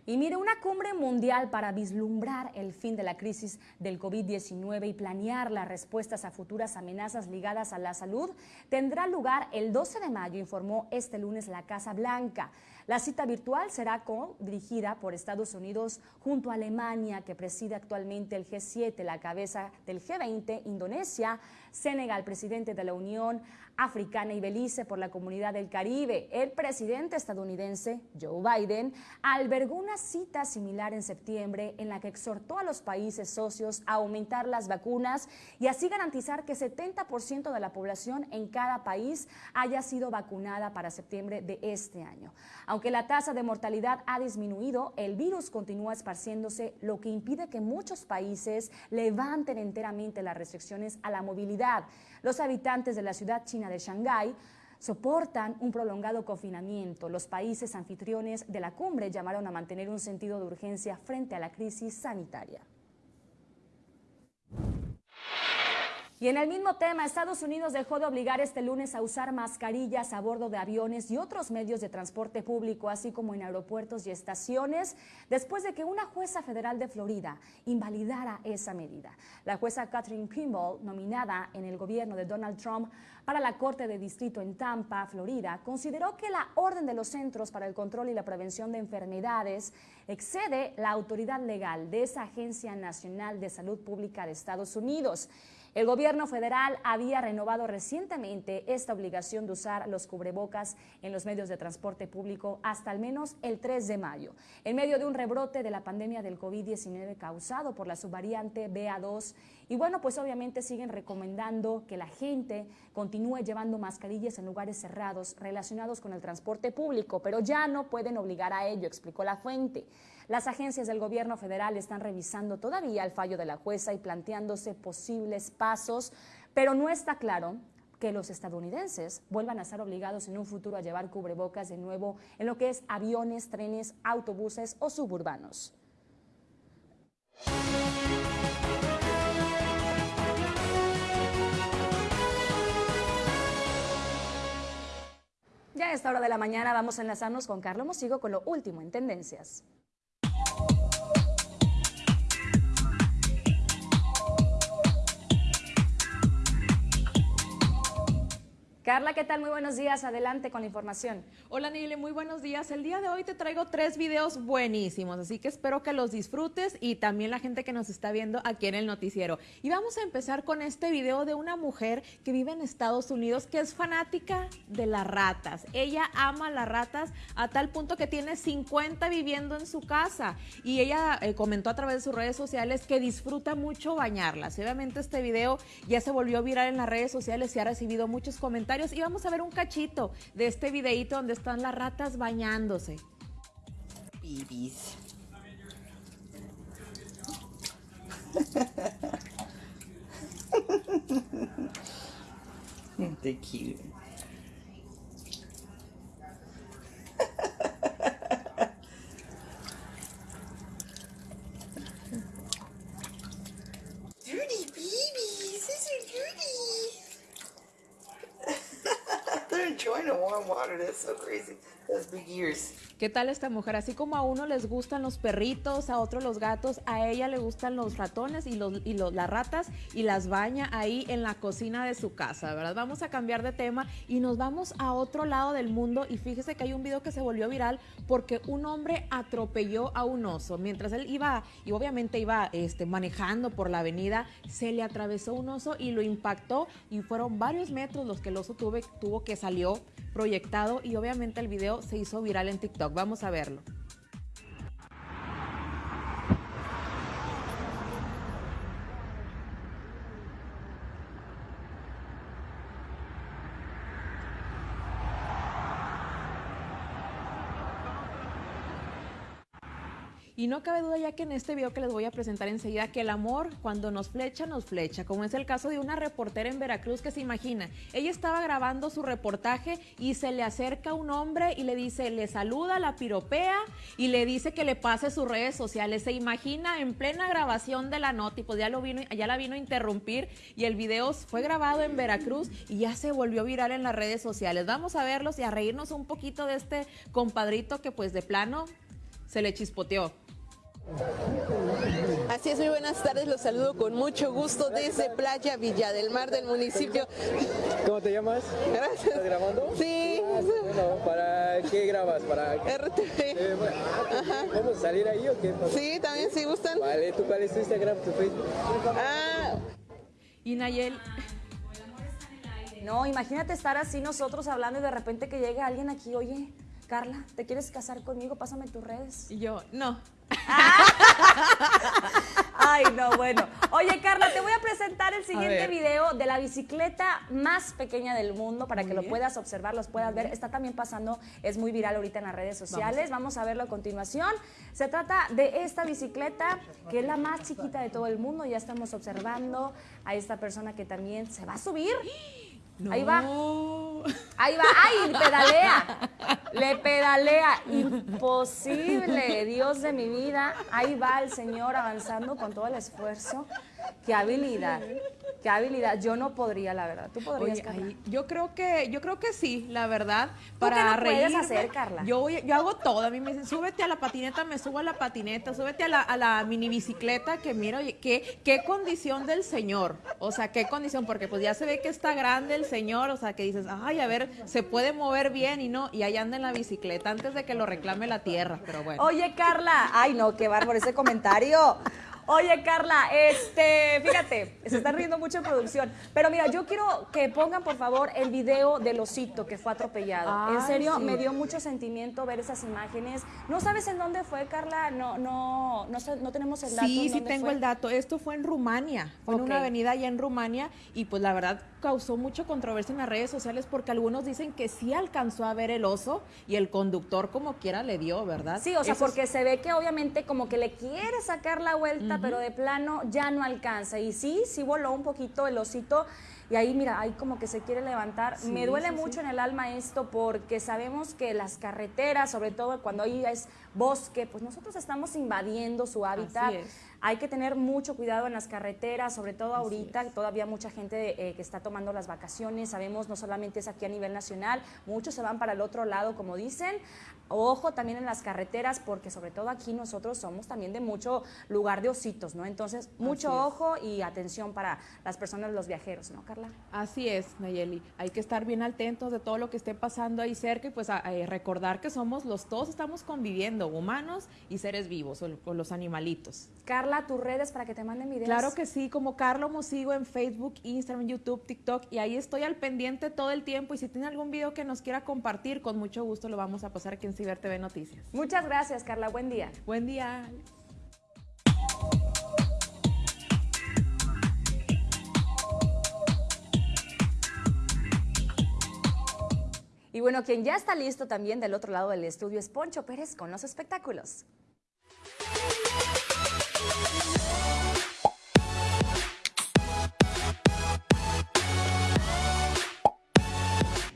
[SPEAKER 1] Y mire, una cumbre mundial para vislumbrar el fin de la crisis del COVID-19 y planear las respuestas a futuras amenazas ligadas a la salud tendrá lugar el 12 de mayo, informó este lunes la Casa Blanca. La cita virtual será dirigida por Estados Unidos junto a Alemania, que preside actualmente el G7, la cabeza del G20, Indonesia, Senegal, presidente de la Unión Africana y Belice por la Comunidad del Caribe. El presidente estadounidense, Joe Biden, albergó una cita similar en septiembre en la que exhortó a los países socios a aumentar las vacunas y así garantizar que 70% de la población en cada país haya sido vacunada para septiembre de este año. Aunque la tasa de mortalidad ha disminuido, el virus continúa esparciéndose, lo que impide que muchos países levanten enteramente las restricciones a la movilidad. Los habitantes de la ciudad china de Shanghái soportan un prolongado confinamiento. Los países anfitriones de la cumbre llamaron a mantener un sentido de urgencia frente a la crisis sanitaria. Y en el mismo tema, Estados Unidos dejó de obligar este lunes a usar mascarillas a bordo de aviones y otros medios de transporte público, así como en aeropuertos y estaciones, después de que una jueza federal de Florida invalidara esa medida. La jueza Catherine Kimball, nominada en el gobierno de Donald Trump para la Corte de Distrito en Tampa, Florida, consideró que la orden de los Centros para el Control y la Prevención de Enfermedades excede la autoridad legal de esa Agencia Nacional de Salud Pública de Estados Unidos. El gobierno federal había renovado recientemente esta obligación de usar los cubrebocas en los medios de transporte público hasta al menos el 3 de mayo, en medio de un rebrote de la pandemia del COVID-19 causado por la subvariante BA2. Y bueno, pues obviamente siguen recomendando que la gente continúe llevando mascarillas en lugares cerrados relacionados con el transporte público, pero ya no pueden obligar a ello, explicó la fuente. Las agencias del gobierno federal están revisando todavía el fallo de la jueza y planteándose posibles pasos, pero no está claro que los estadounidenses vuelvan a estar obligados en un futuro a llevar cubrebocas de nuevo en lo que es aviones, trenes, autobuses o suburbanos. Ya a esta hora de la mañana vamos a enlazarnos con Carlos Mosigo con lo último en tendencias. Carla, ¿qué tal? Muy buenos días. Adelante con la información.
[SPEAKER 13] Hola, Nile, muy buenos días. El día de hoy te traigo tres videos buenísimos, así que espero que los disfrutes y también la gente que nos está viendo aquí en el noticiero. Y vamos a empezar con este video de una mujer que vive en Estados Unidos que es fanática de las ratas. Ella ama las ratas a tal punto que tiene 50 viviendo en su casa y ella eh, comentó a través de sus redes sociales que disfruta mucho bañarlas. obviamente este video ya se volvió viral en las redes sociales y ha recibido muchos comentarios y vamos a ver un cachito de este videito donde están las ratas bañándose. [laughs]
[SPEAKER 14] warm water. That's so crazy. Those big ears.
[SPEAKER 13] ¿Qué tal esta mujer? Así como a uno les gustan los perritos, a otro los gatos, a ella le gustan los ratones y, los, y los, las ratas y las baña ahí en la cocina de su casa, ¿verdad? Vamos a cambiar de tema y nos vamos a otro lado del mundo y fíjese que hay un video que se volvió viral porque un hombre atropelló a un oso. Mientras él iba, y obviamente iba este, manejando por la avenida, se le atravesó un oso y lo impactó y fueron varios metros los que el oso tuve, tuvo que salió proyectado y obviamente el video se hizo viral en TikTok. Vamos a verlo. Y no cabe duda ya que en este video que les voy a presentar enseguida que el amor cuando nos flecha, nos flecha, como es el caso de una reportera en Veracruz que se imagina, ella estaba grabando su reportaje y se le acerca un hombre y le dice, le saluda, la piropea y le dice que le pase sus redes sociales. Se imagina en plena grabación de la nota y pues ya, lo vino, ya la vino a interrumpir y el video fue grabado en Veracruz y ya se volvió viral en las redes sociales. Vamos a verlos y a reírnos un poquito de este compadrito que pues de plano se le chispoteó.
[SPEAKER 15] Así es, muy buenas tardes, los saludo con mucho gusto desde Playa Villa del Mar del municipio.
[SPEAKER 16] ¿Cómo te llamas?
[SPEAKER 15] Gracias.
[SPEAKER 16] ¿Estás grabando?
[SPEAKER 15] Sí.
[SPEAKER 16] Ah, bueno, ¿para qué grabas? ¿Para
[SPEAKER 15] RTV.
[SPEAKER 16] Eh, bueno, ah, ¿Vamos a salir ahí o qué?
[SPEAKER 15] Sí, también si gustan.
[SPEAKER 16] Vale, ¿tú cuál es tu Instagram, tu Facebook?
[SPEAKER 15] Ah.
[SPEAKER 13] Y Nayel...
[SPEAKER 1] No, imagínate estar así nosotros hablando y de repente que llegue alguien aquí, oye, Carla, ¿te quieres casar conmigo? Pásame tus redes.
[SPEAKER 13] Y yo, no. [laughs]
[SPEAKER 1] Ay, no, bueno. Oye, Carla, te voy a presentar el siguiente video de la bicicleta más pequeña del mundo para que lo puedas observar, los puedas ver. Está también pasando, es muy viral ahorita en las redes sociales. Vamos. Vamos a verlo a continuación. Se trata de esta bicicleta que es la más chiquita de todo el mundo. Ya estamos observando a esta persona que también se va a subir. Ahí va. Ahí va. ¡Ay! Pedalea. Le pedalea. Imposible. Dios de mi vida. Ahí va el señor avanzando con todo el esfuerzo. Qué habilidad. Qué habilidad. Yo no podría, la verdad. ¿Tú podrías,
[SPEAKER 13] Oye, ahí- yo creo que yo creo que sí, la verdad.
[SPEAKER 1] ¿Tú
[SPEAKER 13] Para
[SPEAKER 1] qué no puedes
[SPEAKER 13] reírme,
[SPEAKER 1] hacer, Carla?
[SPEAKER 13] Yo, voy- yo hago todo. A mí me dicen, súbete a la patineta, me subo a la patineta, súbete a la, a la mini bicicleta, que mira, oye, qué, qué condición del señor. O sea, qué condición, porque pues ya se ve que está grande el señor, o sea, que dices, ay, a ver, se puede mover bien y no, y ahí anda en la bicicleta antes de que lo reclame la tierra, pero bueno.
[SPEAKER 1] Oye, Carla. Ay, no, qué bárbaro ese comentario. Oye, Carla, este, fíjate, se están riendo mucho en producción. Pero mira, yo quiero que pongan, por favor, el video del osito que fue atropellado. en serio,
[SPEAKER 13] sí.
[SPEAKER 1] me dio mucho sentimiento ver esas imágenes. ¿No sabes en dónde fue, Carla? No, no, no, tenemos el dato.
[SPEAKER 13] Sí, sí tengo
[SPEAKER 1] fue.
[SPEAKER 13] el dato. Esto fue en Rumania, fue en una avenida allá en Rumania y pues la verdad causó mucha controversia en las redes sociales porque algunos dicen que sí alcanzó a ver el oso y el conductor como quiera le dio, ¿verdad?
[SPEAKER 1] Sí, o sea,
[SPEAKER 13] Eso es-
[SPEAKER 1] porque se ve que obviamente como que le quiere sacar la vuelta, pero de plano ya no alcanza. Y sí, sí voló un poquito el osito. Y ahí, mira, ahí como que se quiere levantar.
[SPEAKER 13] Sí,
[SPEAKER 1] Me duele
[SPEAKER 13] sí,
[SPEAKER 1] mucho
[SPEAKER 13] sí.
[SPEAKER 1] en el alma esto porque sabemos que las carreteras, sobre todo cuando ahí es bosque, pues nosotros estamos invadiendo su hábitat.
[SPEAKER 13] es.
[SPEAKER 1] Hay que tener mucho cuidado en las carreteras, sobre todo ahorita, que todavía mucha gente eh, que está tomando las vacaciones. Sabemos, no solamente es aquí a nivel nacional, muchos se van para el otro lado, como dicen. Ojo también en las carreteras, porque sobre todo aquí nosotros somos también de mucho lugar de ositos, ¿no? Entonces, mucho ojo y atención para las personas, los viajeros, ¿no, Carla?
[SPEAKER 13] Así es, Nayeli. Hay que estar bien atentos de todo lo que esté pasando ahí cerca y pues a- eh, recordar que somos los todos estamos conviviendo, humanos y seres vivos, o, o los animalitos.
[SPEAKER 1] Carla, tus redes para que te manden videos.
[SPEAKER 13] Claro que sí, como Carlo Musigo en Facebook, Instagram, YouTube, TikTok y ahí estoy al pendiente todo el tiempo y si tiene algún video que nos quiera compartir, con mucho gusto lo vamos a pasar aquí en Ciber TV Noticias.
[SPEAKER 1] Muchas gracias, Carla. Buen día.
[SPEAKER 13] Buen día.
[SPEAKER 1] Y bueno, quien ya está listo también del otro lado del estudio es Poncho Pérez con los espectáculos.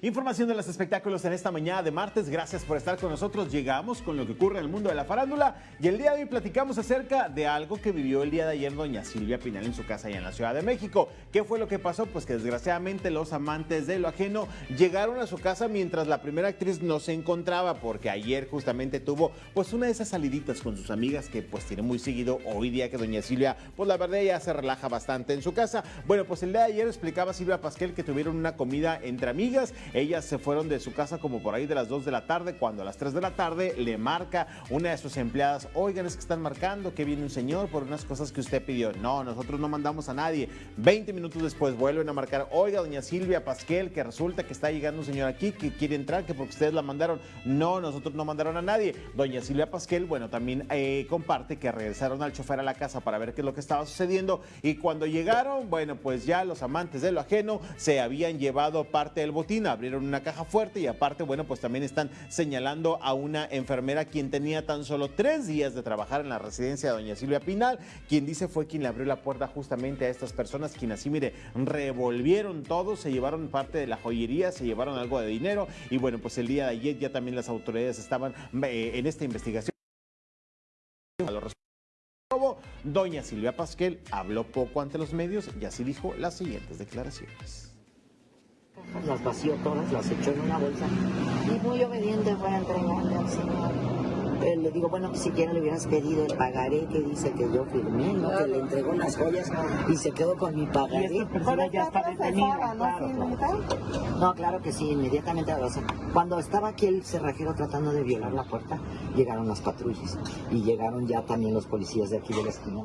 [SPEAKER 3] Información de los espectáculos en esta mañana de martes. Gracias por estar con nosotros. Llegamos con lo que ocurre en el mundo de la farándula y el día de hoy platicamos acerca de algo que vivió el día de ayer doña Silvia Pinal en su casa allá en la Ciudad de México. ¿Qué fue lo que pasó? Pues que desgraciadamente los amantes de lo ajeno llegaron a su casa mientras la primera actriz no se encontraba porque ayer justamente tuvo pues una de esas saliditas con sus amigas que pues tiene muy seguido hoy día que doña Silvia pues la verdad ya se relaja bastante en su casa. Bueno, pues el día de ayer explicaba Silvia Pasquel que tuvieron una comida entre amigas. Ellas se fueron de su casa como por ahí de las 2 de la tarde, cuando a las 3 de la tarde le marca una de sus empleadas, oigan, es que están marcando que viene un señor por unas cosas que usted pidió. No, nosotros no mandamos a nadie. 20 minutos después vuelven a marcar, oiga, doña Silvia Pasquel, que resulta que está llegando un señor aquí que quiere entrar, que porque ustedes la mandaron. No, nosotros no mandaron a nadie. Doña Silvia Pasquel, bueno, también eh, comparte que regresaron al chofer a la casa para ver qué es lo que estaba sucediendo y cuando llegaron, bueno, pues ya los amantes de lo ajeno se habían llevado parte del botín, abrieron una caja fuerte y aparte, bueno, pues también están señalando a una enfermera quien tenía tan solo tres días de trabajar en la residencia de doña Silvia Pinal, quien dice fue quien le abrió la puerta justamente a estas personas, quien así, mire, revolvieron todo, se llevaron parte de la joyería, se llevaron algo de dinero y bueno, pues el día de ayer ya también las autoridades estaban eh, en esta investigación. A los Doña Silvia Pasquel habló poco ante los medios y así dijo las siguientes declaraciones.
[SPEAKER 17] Las vació todas, las echó en una bolsa y muy obediente fue a entregarle al señor. Eh, le digo, bueno, si siquiera le hubieras pedido el pagaré que dice que yo firmé, ¿no? que le entregó las joyas y se quedó con mi pagaré.
[SPEAKER 18] Y esta persona ya está detenida, claro,
[SPEAKER 17] No, claro que sí, inmediatamente doce. Cuando estaba aquí el cerrajero tratando de violar la puerta, llegaron las patrullas y llegaron ya también los policías de aquí de la esquina.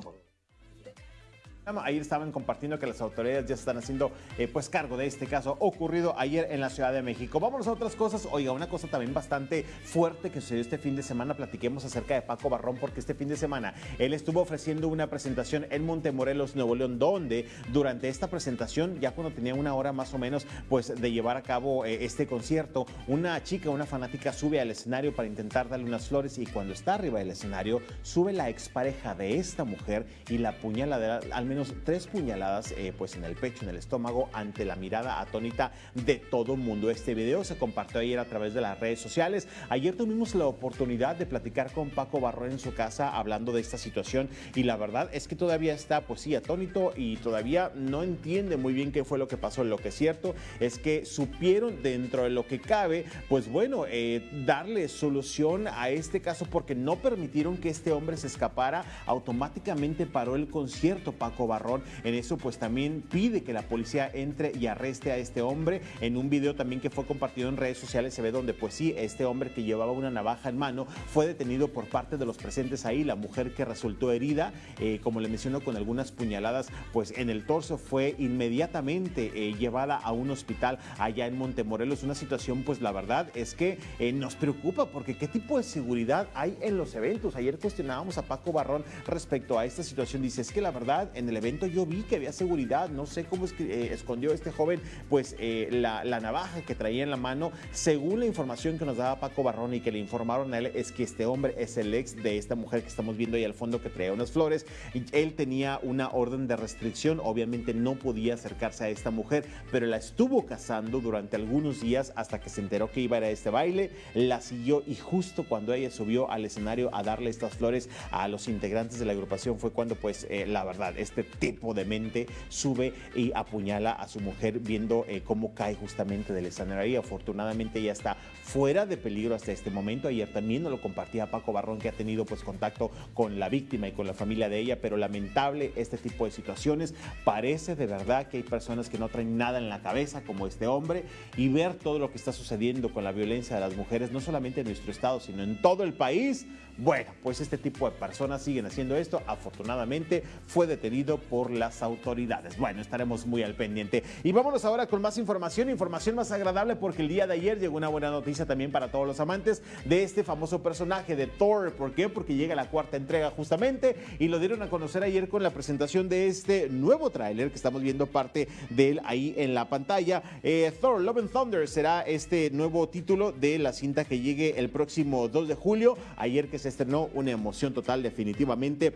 [SPEAKER 3] Ayer estaban compartiendo que las autoridades ya están haciendo eh, pues cargo de este caso ocurrido ayer en la Ciudad de México. Vámonos a otras cosas. Oiga, una cosa también bastante fuerte que sucedió este fin de semana. Platiquemos acerca de Paco Barrón porque este fin de semana él estuvo ofreciendo una presentación en Montemorelos, Nuevo León, donde durante esta presentación, ya cuando tenía una hora más o menos pues de llevar a cabo eh, este concierto, una chica, una fanática sube al escenario para intentar darle unas flores y cuando está arriba del escenario sube la expareja de esta mujer y la puñala de al menos tres puñaladas eh, pues en el pecho, en el estómago, ante la mirada atónita de todo mundo. Este video se compartió ayer a través de las redes sociales. Ayer tuvimos la oportunidad de platicar con Paco Barrón en su casa hablando de esta situación y la verdad es que todavía está pues sí atónito y todavía no entiende muy bien qué fue lo que pasó. Lo que es cierto es que supieron dentro de lo que cabe pues bueno eh, darle solución a este caso porque no permitieron que este hombre se escapara. Automáticamente paró el concierto Paco Barrón. En eso pues también pide que la policía entre y arreste a este hombre. En un video también que fue compartido en redes sociales se ve donde pues sí, este hombre que llevaba una navaja en mano fue detenido por parte de los presentes ahí. La mujer que resultó herida, eh, como le menciono, con algunas puñaladas pues en el torso fue inmediatamente eh, llevada a un hospital allá en Montemorelos. Una situación pues la verdad es que eh, nos preocupa porque qué tipo de seguridad hay en los eventos. Ayer cuestionábamos a Paco Barrón respecto a esta situación. Dice, es que la verdad en el evento yo vi que había seguridad, no sé cómo que, escondió este joven pues la, la navaja que traía en la mano. Según la información que nos daba Paco Barrón y que le informaron a él, es que este hombre es el ex de esta mujer que estamos viendo ahí al fondo que traía unas flores. Él tenía una orden de restricción, obviamente no podía acercarse a esta mujer, pero la estuvo cazando durante algunos días hasta que se enteró que iba a ir a este baile, la siguió y justo cuando ella subió al escenario a darle estas flores a los integrantes de la agrupación fue cuando pues eh, la verdad este tipo de mente sube y apuñala a su mujer viendo eh, cómo cae justamente del escenario afortunadamente ya está fuera de peligro hasta este momento. Ayer también nos lo compartía Paco Barrón que ha tenido pues contacto con la víctima y con la familia de ella, pero lamentable este tipo de situaciones. Parece de verdad que hay personas que no traen nada en la cabeza como este hombre y ver todo lo que está sucediendo con la violencia de las mujeres, no solamente en nuestro estado, sino en todo el país. Bueno, pues este tipo de personas siguen haciendo esto. Afortunadamente fue detenido por las autoridades. Bueno, estaremos muy al pendiente. Y vámonos ahora con más información, información más agradable porque el día de ayer llegó una buena noticia también para todos los amantes de este famoso personaje de Thor. ¿Por qué? Porque llega la cuarta entrega justamente y lo dieron a conocer ayer con la presentación de este nuevo tráiler que estamos viendo parte de él ahí en la pantalla. Eh, Thor Love and Thunder será este nuevo título de la cinta que llegue el próximo 2 de julio. Ayer que se estrenó una emoción total definitivamente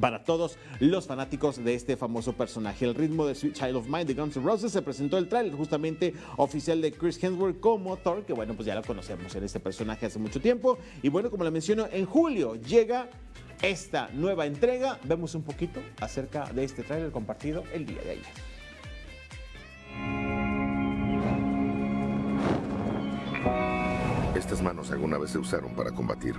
[SPEAKER 3] para todos los fanáticos de este famoso personaje. El ritmo de Sweet Child of Mine de Guns N' Roses se presentó el tráiler justamente oficial de Chris Hemsworth como Thor, que bueno, pues ya lo conocemos en este personaje hace mucho tiempo. Y bueno, como le menciono, en julio llega esta nueva entrega. Vemos un poquito acerca de este tráiler compartido el día de ayer.
[SPEAKER 19] Estas manos alguna vez se usaron para combatir.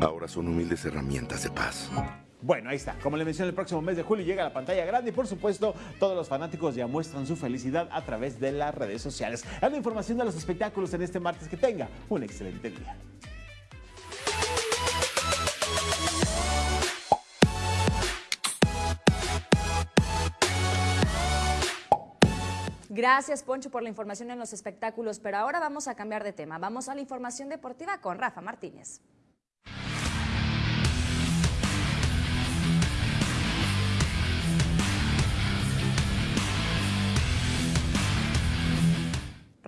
[SPEAKER 19] Ahora son humildes herramientas de paz.
[SPEAKER 3] Bueno, ahí está. Como le mencioné, el próximo mes de julio llega a la pantalla grande y por supuesto todos los fanáticos ya muestran su felicidad a través de las redes sociales. A la información de los espectáculos en este martes. Que tenga un excelente día.
[SPEAKER 1] Gracias, Poncho, por la información en los espectáculos, pero ahora vamos a cambiar de tema. Vamos a la información deportiva con Rafa Martínez.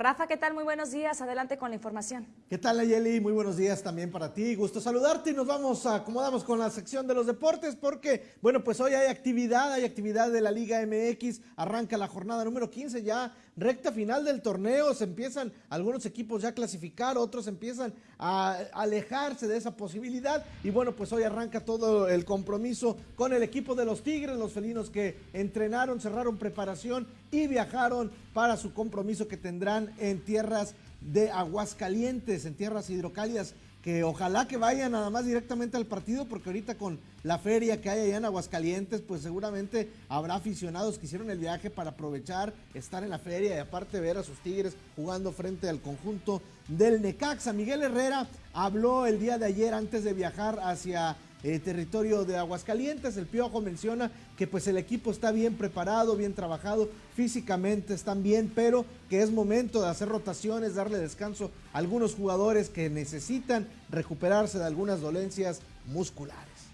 [SPEAKER 1] Rafa, ¿qué tal? Muy buenos días. Adelante con la información.
[SPEAKER 2] ¿Qué tal, Ayeli? Muy buenos días también para ti. Gusto saludarte y nos vamos, acomodamos con la sección de los deportes porque, bueno, pues hoy hay actividad, hay actividad de la Liga MX. Arranca la jornada número 15 ya recta final del torneo, se empiezan algunos equipos ya a clasificar, otros empiezan a alejarse de esa posibilidad. Y bueno, pues hoy arranca todo el compromiso con el equipo de los Tigres, los felinos que entrenaron, cerraron preparación y viajaron para su compromiso que tendrán en tierras de Aguascalientes, en tierras hidrocálidas que ojalá que vayan nada más directamente al partido, porque ahorita con la feria que hay allá en Aguascalientes, pues seguramente habrá aficionados que hicieron el viaje para aprovechar, estar en la feria y aparte ver a sus Tigres jugando frente al conjunto del Necaxa. Miguel Herrera habló el día de ayer antes de viajar hacia el territorio de Aguascalientes. El Piojo menciona que pues el equipo está bien preparado, bien trabajado, físicamente están bien, pero que es momento de hacer rotaciones, darle descanso a algunos jugadores que necesitan recuperarse de algunas dolencias musculares.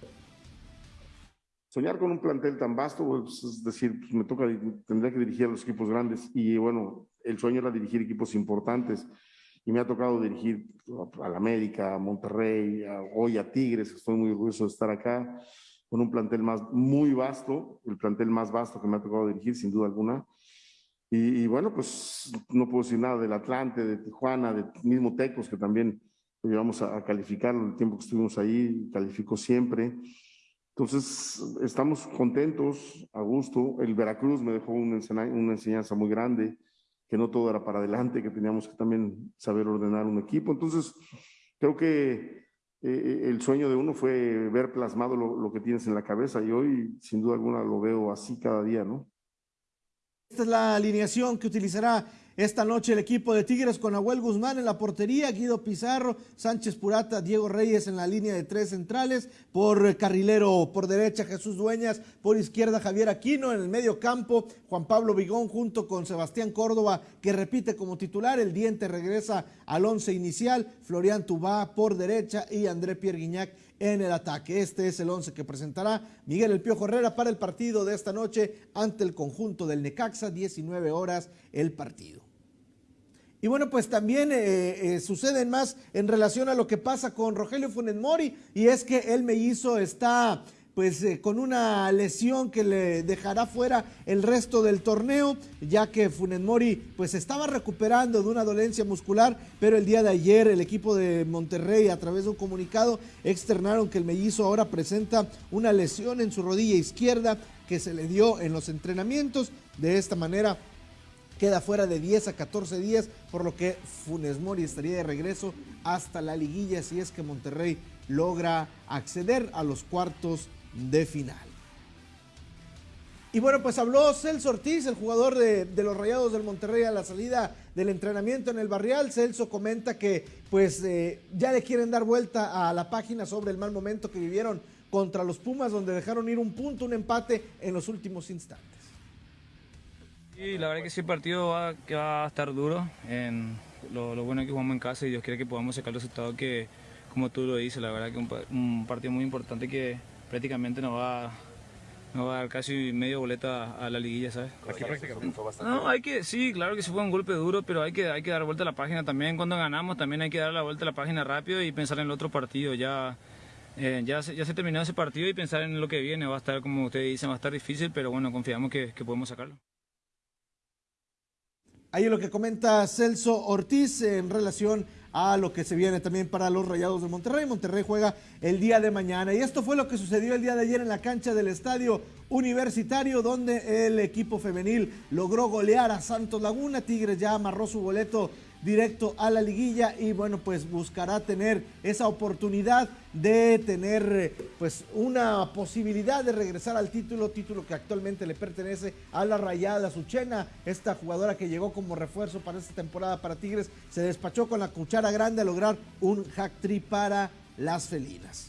[SPEAKER 20] Soñar con un plantel tan vasto, pues, es decir, pues, me toca, tendría que dirigir a los equipos grandes. Y bueno, el sueño era dirigir equipos importantes. Y me ha tocado dirigir a la América, a Monterrey, hoy a Tigres, estoy muy orgulloso de estar acá, con un plantel más muy vasto, el plantel más vasto que me ha tocado dirigir, sin duda alguna. Y, bueno, pues no puedo decir nada del Atlante, de Tijuana, de mismo Tecos, que también lo llevamos a, calificar el tiempo que estuvimos ahí, calificó siempre. Entonces, estamos contentos, a gusto. El Veracruz me dejó una, una enseñanza muy grande que no todo era para adelante, que teníamos que también saber ordenar un equipo. Entonces, creo que eh, el sueño de uno fue ver plasmado lo, lo que tienes en la cabeza y hoy sin duda alguna lo veo así cada día, ¿no?
[SPEAKER 2] Esta es la alineación que utilizará esta noche el equipo de Tigres con Abuel Guzmán en la portería, Guido Pizarro, Sánchez Purata, Diego Reyes en la línea de tres centrales, por carrilero por derecha Jesús Dueñas, por izquierda Javier Aquino, en el medio campo Juan Pablo Vigón junto con Sebastián Córdoba que repite como titular, el diente regresa al once inicial, Florian Tubá por derecha y André Pierre Guignac en el ataque. Este es el once que presentará Miguel El Piojo Herrera para el partido de esta noche ante el conjunto del Necaxa, 19 horas el partido. Y bueno, pues también eh, eh, suceden más en relación a lo que pasa con Rogelio Funes Mori, y es que el mellizo está pues eh, con una lesión que le dejará fuera el resto del torneo, ya que Funes Mori pues estaba recuperando de una dolencia muscular, pero el día de ayer el equipo de Monterrey a través de un comunicado externaron que el mellizo ahora presenta una lesión en su rodilla izquierda que se le dio en los entrenamientos, de esta manera queda fuera de 10 a 14 días, por lo que Funes Mori estaría de regreso hasta la liguilla si es que Monterrey logra acceder a los cuartos de final. Y bueno, pues habló Celso Ortiz, el jugador de, los Rayados del Monterrey a la salida del entrenamiento en el Barrial. Celso comenta que pues eh, ya le quieren dar vuelta a la página sobre el mal momento que vivieron contra los Pumas, donde dejaron ir un punto, un empate en los últimos instantes.
[SPEAKER 21] Sí, la verdad que sí, el partido va, que va a estar duro. En lo, bueno es que jugamos en casa y Dios quiere que podamos sacar el resultado que, como tú lo dices, la verdad que un partido muy importante que prácticamente nos va, nos va a dar casi medio boleta a la liguilla, ¿sabes?
[SPEAKER 22] Aquí prácticamente fue bastante.
[SPEAKER 21] No, hay que, sí, claro que sí fue un golpe duro, pero hay que, hay que dar vuelta a la página también. Cuando ganamos también hay que dar la vuelta a la página rápido y pensar en el otro partido. Ya, eh, ya, se, ya se terminó ese partido y pensar en lo que viene. Va a estar, como ustedes dicen, va a estar difícil, pero bueno, confiamos que, que podemos sacarlo.
[SPEAKER 2] Ahí es lo que comenta Celso Ortiz en relación a lo que se viene también para los Rayados de Monterrey. Monterrey juega el día de mañana. Y esto fue lo que sucedió el día de ayer en la cancha del estadio universitario, donde el equipo femenil logró golear a Santos Laguna. Tigres ya amarró su boleto directo a la liguilla y bueno pues buscará tener esa oportunidad de tener pues una posibilidad de regresar al título, título que actualmente le pertenece a la Rayada Suchena, esta jugadora que llegó como refuerzo para esta temporada para Tigres, se despachó con la cuchara grande a lograr un hack trick para las felinas.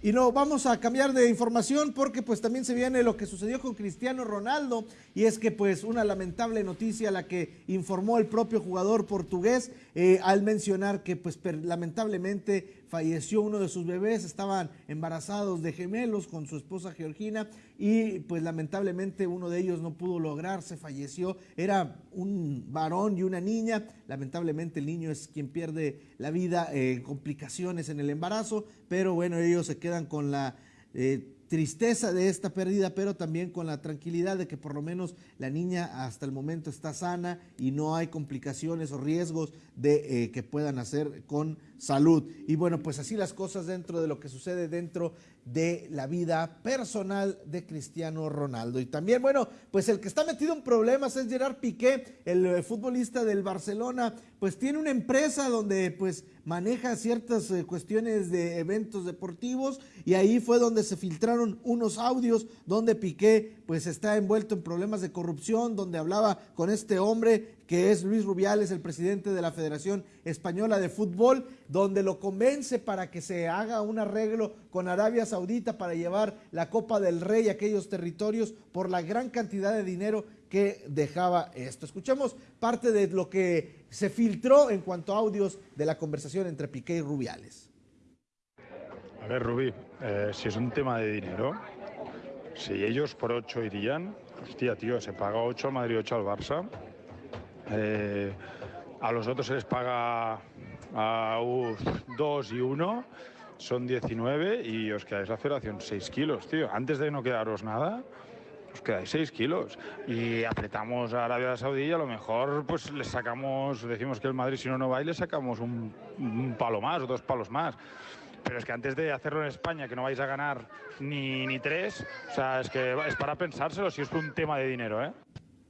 [SPEAKER 2] Y no, vamos a cambiar de información porque pues también se viene lo que sucedió con Cristiano Ronaldo. Y es que pues una lamentable noticia la que informó el propio jugador portugués eh, al mencionar que pues lamentablemente falleció uno de sus bebés, estaban embarazados de gemelos con su esposa Georgina y pues lamentablemente uno de ellos no pudo lograrse, falleció, era un varón y una niña, lamentablemente el niño es quien pierde la vida en complicaciones en el embarazo, pero bueno, ellos se quedan con la... Eh, tristeza de esta pérdida, pero también con la tranquilidad de que por lo menos la niña hasta el momento está sana y no hay complicaciones o riesgos de eh, que puedan hacer con salud. Y bueno, pues así las cosas dentro de lo que sucede dentro de la vida personal de Cristiano Ronaldo. Y también, bueno, pues el que está metido en problemas es Gerard Piqué, el eh, futbolista del Barcelona, pues tiene una empresa donde pues maneja ciertas eh, cuestiones de eventos deportivos y ahí fue donde se filtraron unos audios donde Piqué pues está envuelto en problemas de corrupción, donde hablaba con este hombre que es Luis Rubiales, el presidente de la Federación Española de Fútbol, donde lo convence para que se haga un arreglo con Arabia Saudita para llevar la Copa del Rey a aquellos territorios por la gran cantidad de dinero que dejaba esto. Escuchemos parte de lo que se filtró en cuanto a audios de la conversación entre Piqué y Rubiales.
[SPEAKER 23] A ver, Rubí, eh, si es un tema de dinero, si ellos por 8 irían, hostia, tío, se paga 8 al Madrid, 8 al Barça. Eh, a los otros se les paga a 2 y 1, son 19 y os quedáis la federación 6 kilos, tío. Antes de no quedaros nada, os quedáis 6 kilos. Y apretamos a Arabia Saudí y a lo mejor pues les sacamos, decimos que el Madrid si no no va y le sacamos un, palo más o dos palos más. Pero es que antes de hacerlo en España, que no vais a ganar ni, ni tres, o sea, es que es para pensárselo si es un tema de dinero, ¿eh?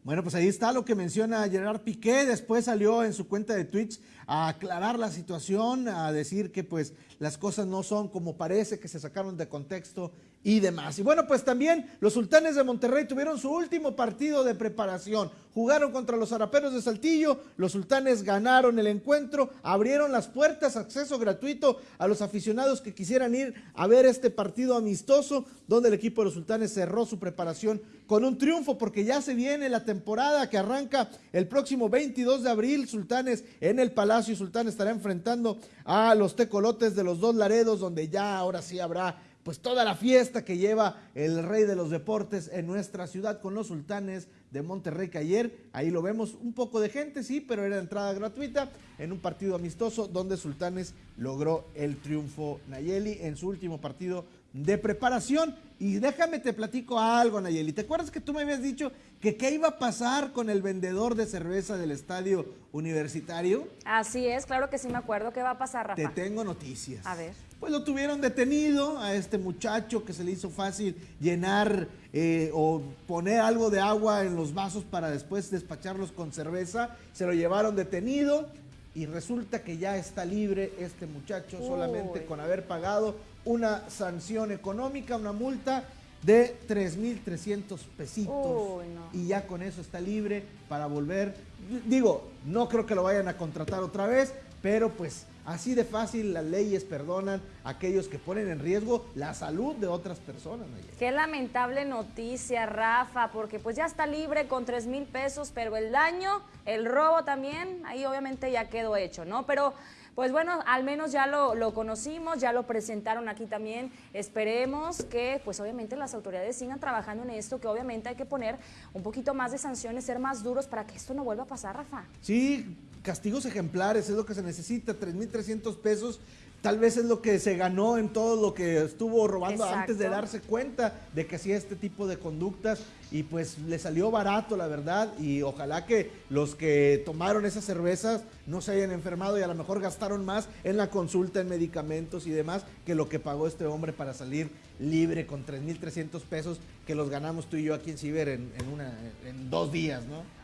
[SPEAKER 2] Bueno, pues ahí está lo que menciona Gerard Piqué. Después salió en su cuenta de Twitch a aclarar la situación, a decir que pues las cosas no son como parece, que se sacaron de contexto y demás. Y bueno, pues también los sultanes de Monterrey tuvieron su último partido de preparación. Jugaron contra los araperos de Saltillo, los sultanes ganaron el encuentro, abrieron las puertas, acceso gratuito a los aficionados que quisieran ir a ver este partido amistoso, donde el equipo de los sultanes cerró su preparación con un triunfo, porque ya se viene la temporada que arranca el próximo 22 de abril. Sultanes en el Palacio Sultán estará enfrentando a los tecolotes de los dos Laredos, donde ya ahora sí habrá pues toda la fiesta que lleva el rey de los deportes en nuestra ciudad con los sultanes de Monterrey que ayer, ahí lo vemos, un poco de gente, sí, pero era entrada gratuita en un partido amistoso donde Sultanes logró el triunfo Nayeli en su último partido de preparación. Y déjame te platico algo, Nayeli. ¿Te acuerdas que tú me habías dicho que qué iba a pasar con el vendedor de cerveza del estadio universitario?
[SPEAKER 1] Así es, claro que sí me acuerdo. ¿Qué va a pasar, Rafa?
[SPEAKER 2] Te tengo noticias.
[SPEAKER 1] A ver.
[SPEAKER 2] Pues lo tuvieron detenido a este muchacho que se le hizo fácil llenar eh, o poner algo de agua en los vasos para después despacharlos con cerveza. Se lo llevaron detenido y resulta que ya está libre este muchacho solamente con haber pagado una sanción económica, una multa de 3.300 pesitos y ya con eso está libre para volver. Digo, no creo que lo vayan a contratar otra vez, pero pues así de fácil las leyes perdonan a aquellos que ponen en riesgo la salud de otras personas.
[SPEAKER 1] Qué lamentable noticia, Rafa, porque pues ya está libre con 3 mil pesos, pero el daño, el robo también, ahí obviamente ya quedó hecho, ¿no? Pero pues bueno, al menos ya lo, lo, conocimos, ya lo presentaron aquí también. Esperemos que, pues obviamente las autoridades sigan trabajando en esto, que obviamente hay que poner un poquito más de sanciones, ser más duros para que esto no vuelva a pasar, Rafa.
[SPEAKER 2] Sí, castigos ejemplares es lo que se necesita, 3.300 pesos tal vez es lo que se ganó en todo lo que estuvo robando antes de darse cuenta de que hacía este tipo de conductas y pues le salió barato la verdad y ojalá que los que tomaron esas cervezas no se hayan enfermado y a lo mejor gastaron más en la consulta en medicamentos y demás que lo que pagó este hombre para salir libre con 3.300 pesos que los ganamos tú y yo aquí en Ciber en, una, en dos días, ¿no?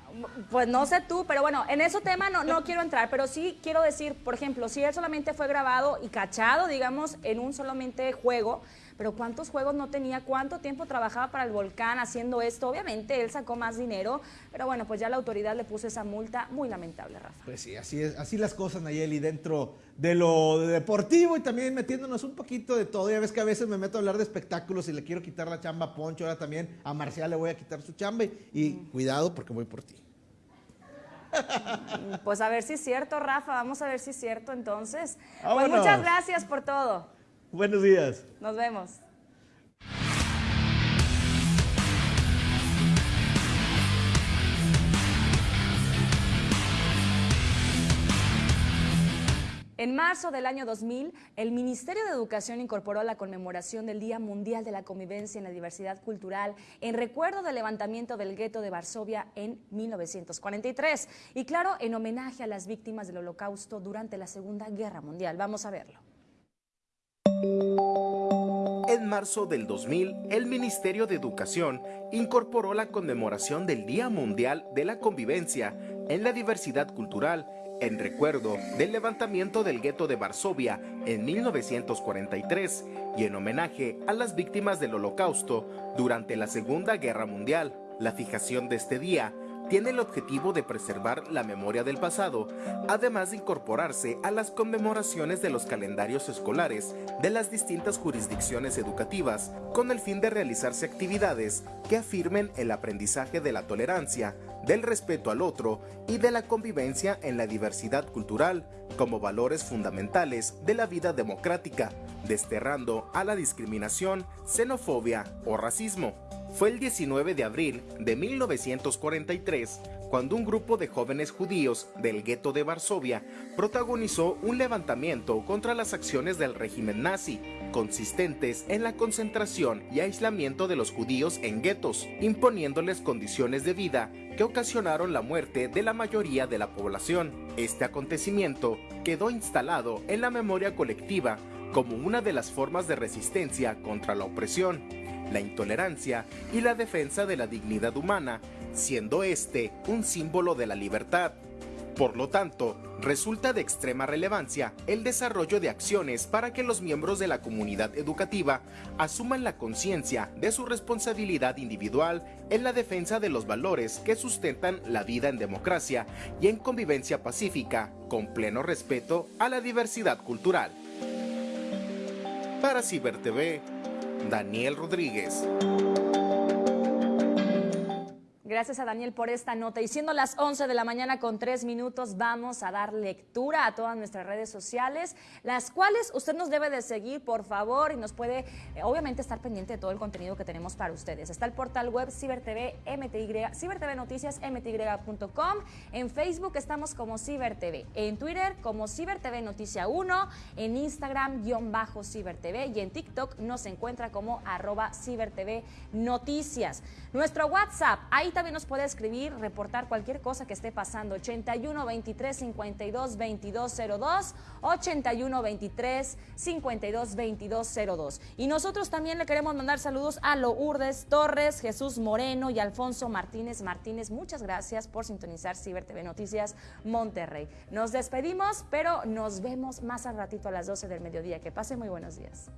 [SPEAKER 1] Pues no sé tú, pero bueno, en ese tema no, no [laughs] quiero entrar, pero sí quiero decir, por ejemplo, si él solamente fue grabado y cachado, digamos, en un solamente juego, pero ¿cuántos juegos no tenía? ¿Cuánto tiempo trabajaba para el volcán haciendo esto? Obviamente él sacó más dinero, pero bueno, pues ya la autoridad le puso esa multa muy lamentable, Rafa.
[SPEAKER 2] Pues sí, así es, así las cosas, Nayeli, dentro de lo deportivo y también metiéndonos un poquito de todo. Ya ves que a veces me meto a hablar de espectáculos y le quiero quitar la chamba a Poncho, ahora también a Marcial le voy a quitar su chamba y, cuidado porque voy por ti. [laughs]
[SPEAKER 1] Pues a ver si es cierto, Rafa, vamos a ver si es cierto entonces. Pues muchas gracias por todo.
[SPEAKER 2] Buenos días.
[SPEAKER 1] Nos vemos. En marzo del año 2000, el Ministerio de Educación incorporó la conmemoración del Día Mundial de la Convivencia en la Diversidad Cultural en recuerdo del levantamiento del gueto de Varsovia en 1943 y claro, en homenaje a las víctimas del Holocausto durante la Segunda Guerra Mundial. Vamos a verlo.
[SPEAKER 9] En marzo del 2000, el Ministerio de Educación incorporó la conmemoración del Día Mundial de la Convivencia en la Diversidad Cultural en recuerdo del levantamiento del gueto de Varsovia en 1943 y en homenaje a las víctimas del Holocausto durante la Segunda Guerra Mundial. La fijación de este día tiene el objetivo de preservar la memoria del pasado, además de incorporarse a las conmemoraciones de los calendarios escolares de las distintas jurisdicciones educativas, con el fin de realizarse actividades que afirmen el aprendizaje de la tolerancia, del respeto al otro y de la convivencia en la diversidad cultural como valores fundamentales de la vida democrática, desterrando a la discriminación, xenofobia o racismo. Fue el 19 de abril de 1943 cuando un grupo de jóvenes judíos del gueto de Varsovia protagonizó un levantamiento contra las acciones del régimen nazi, consistentes en la concentración y aislamiento de los judíos en guetos, imponiéndoles condiciones de vida que ocasionaron la muerte de la mayoría de la población. Este acontecimiento quedó instalado en la memoria colectiva como una de las formas de resistencia contra la opresión la intolerancia y la defensa de la dignidad humana, siendo este un símbolo de la libertad. Por lo tanto, resulta de extrema relevancia el desarrollo de acciones para que los miembros de la comunidad educativa asuman la conciencia de su responsabilidad individual en la defensa de los valores que sustentan la vida en democracia y en convivencia pacífica, con pleno respeto a la diversidad cultural. Para Ciber TV, Daniel Rodríguez.
[SPEAKER 1] Gracias a Daniel por esta nota. Y siendo las 11 de la mañana con 3 minutos, vamos a dar lectura a todas nuestras redes sociales, las cuales usted nos debe de seguir, por favor, y nos puede, eh, obviamente, estar pendiente de todo el contenido que tenemos para ustedes. Está el portal web CiberTV CiberTV Noticias MTY.com. En Facebook estamos como CiberTV. En Twitter como CiberTV Noticia 1. En Instagram, guion bajo CiberTV. Y en TikTok nos encuentra como arroba CiberTV Noticias. Nuestro WhatsApp, ahí también nos puede escribir, reportar cualquier cosa que esté pasando. 81 23 52 22 02, 81 23 52 22 02. Y nosotros también le queremos mandar saludos a Lourdes Torres, Jesús Moreno y Alfonso Martínez Martínez. Muchas gracias por sintonizar Ciber TV Noticias Monterrey. Nos despedimos, pero nos vemos más al ratito a las 12 del mediodía. Que pase muy buenos días.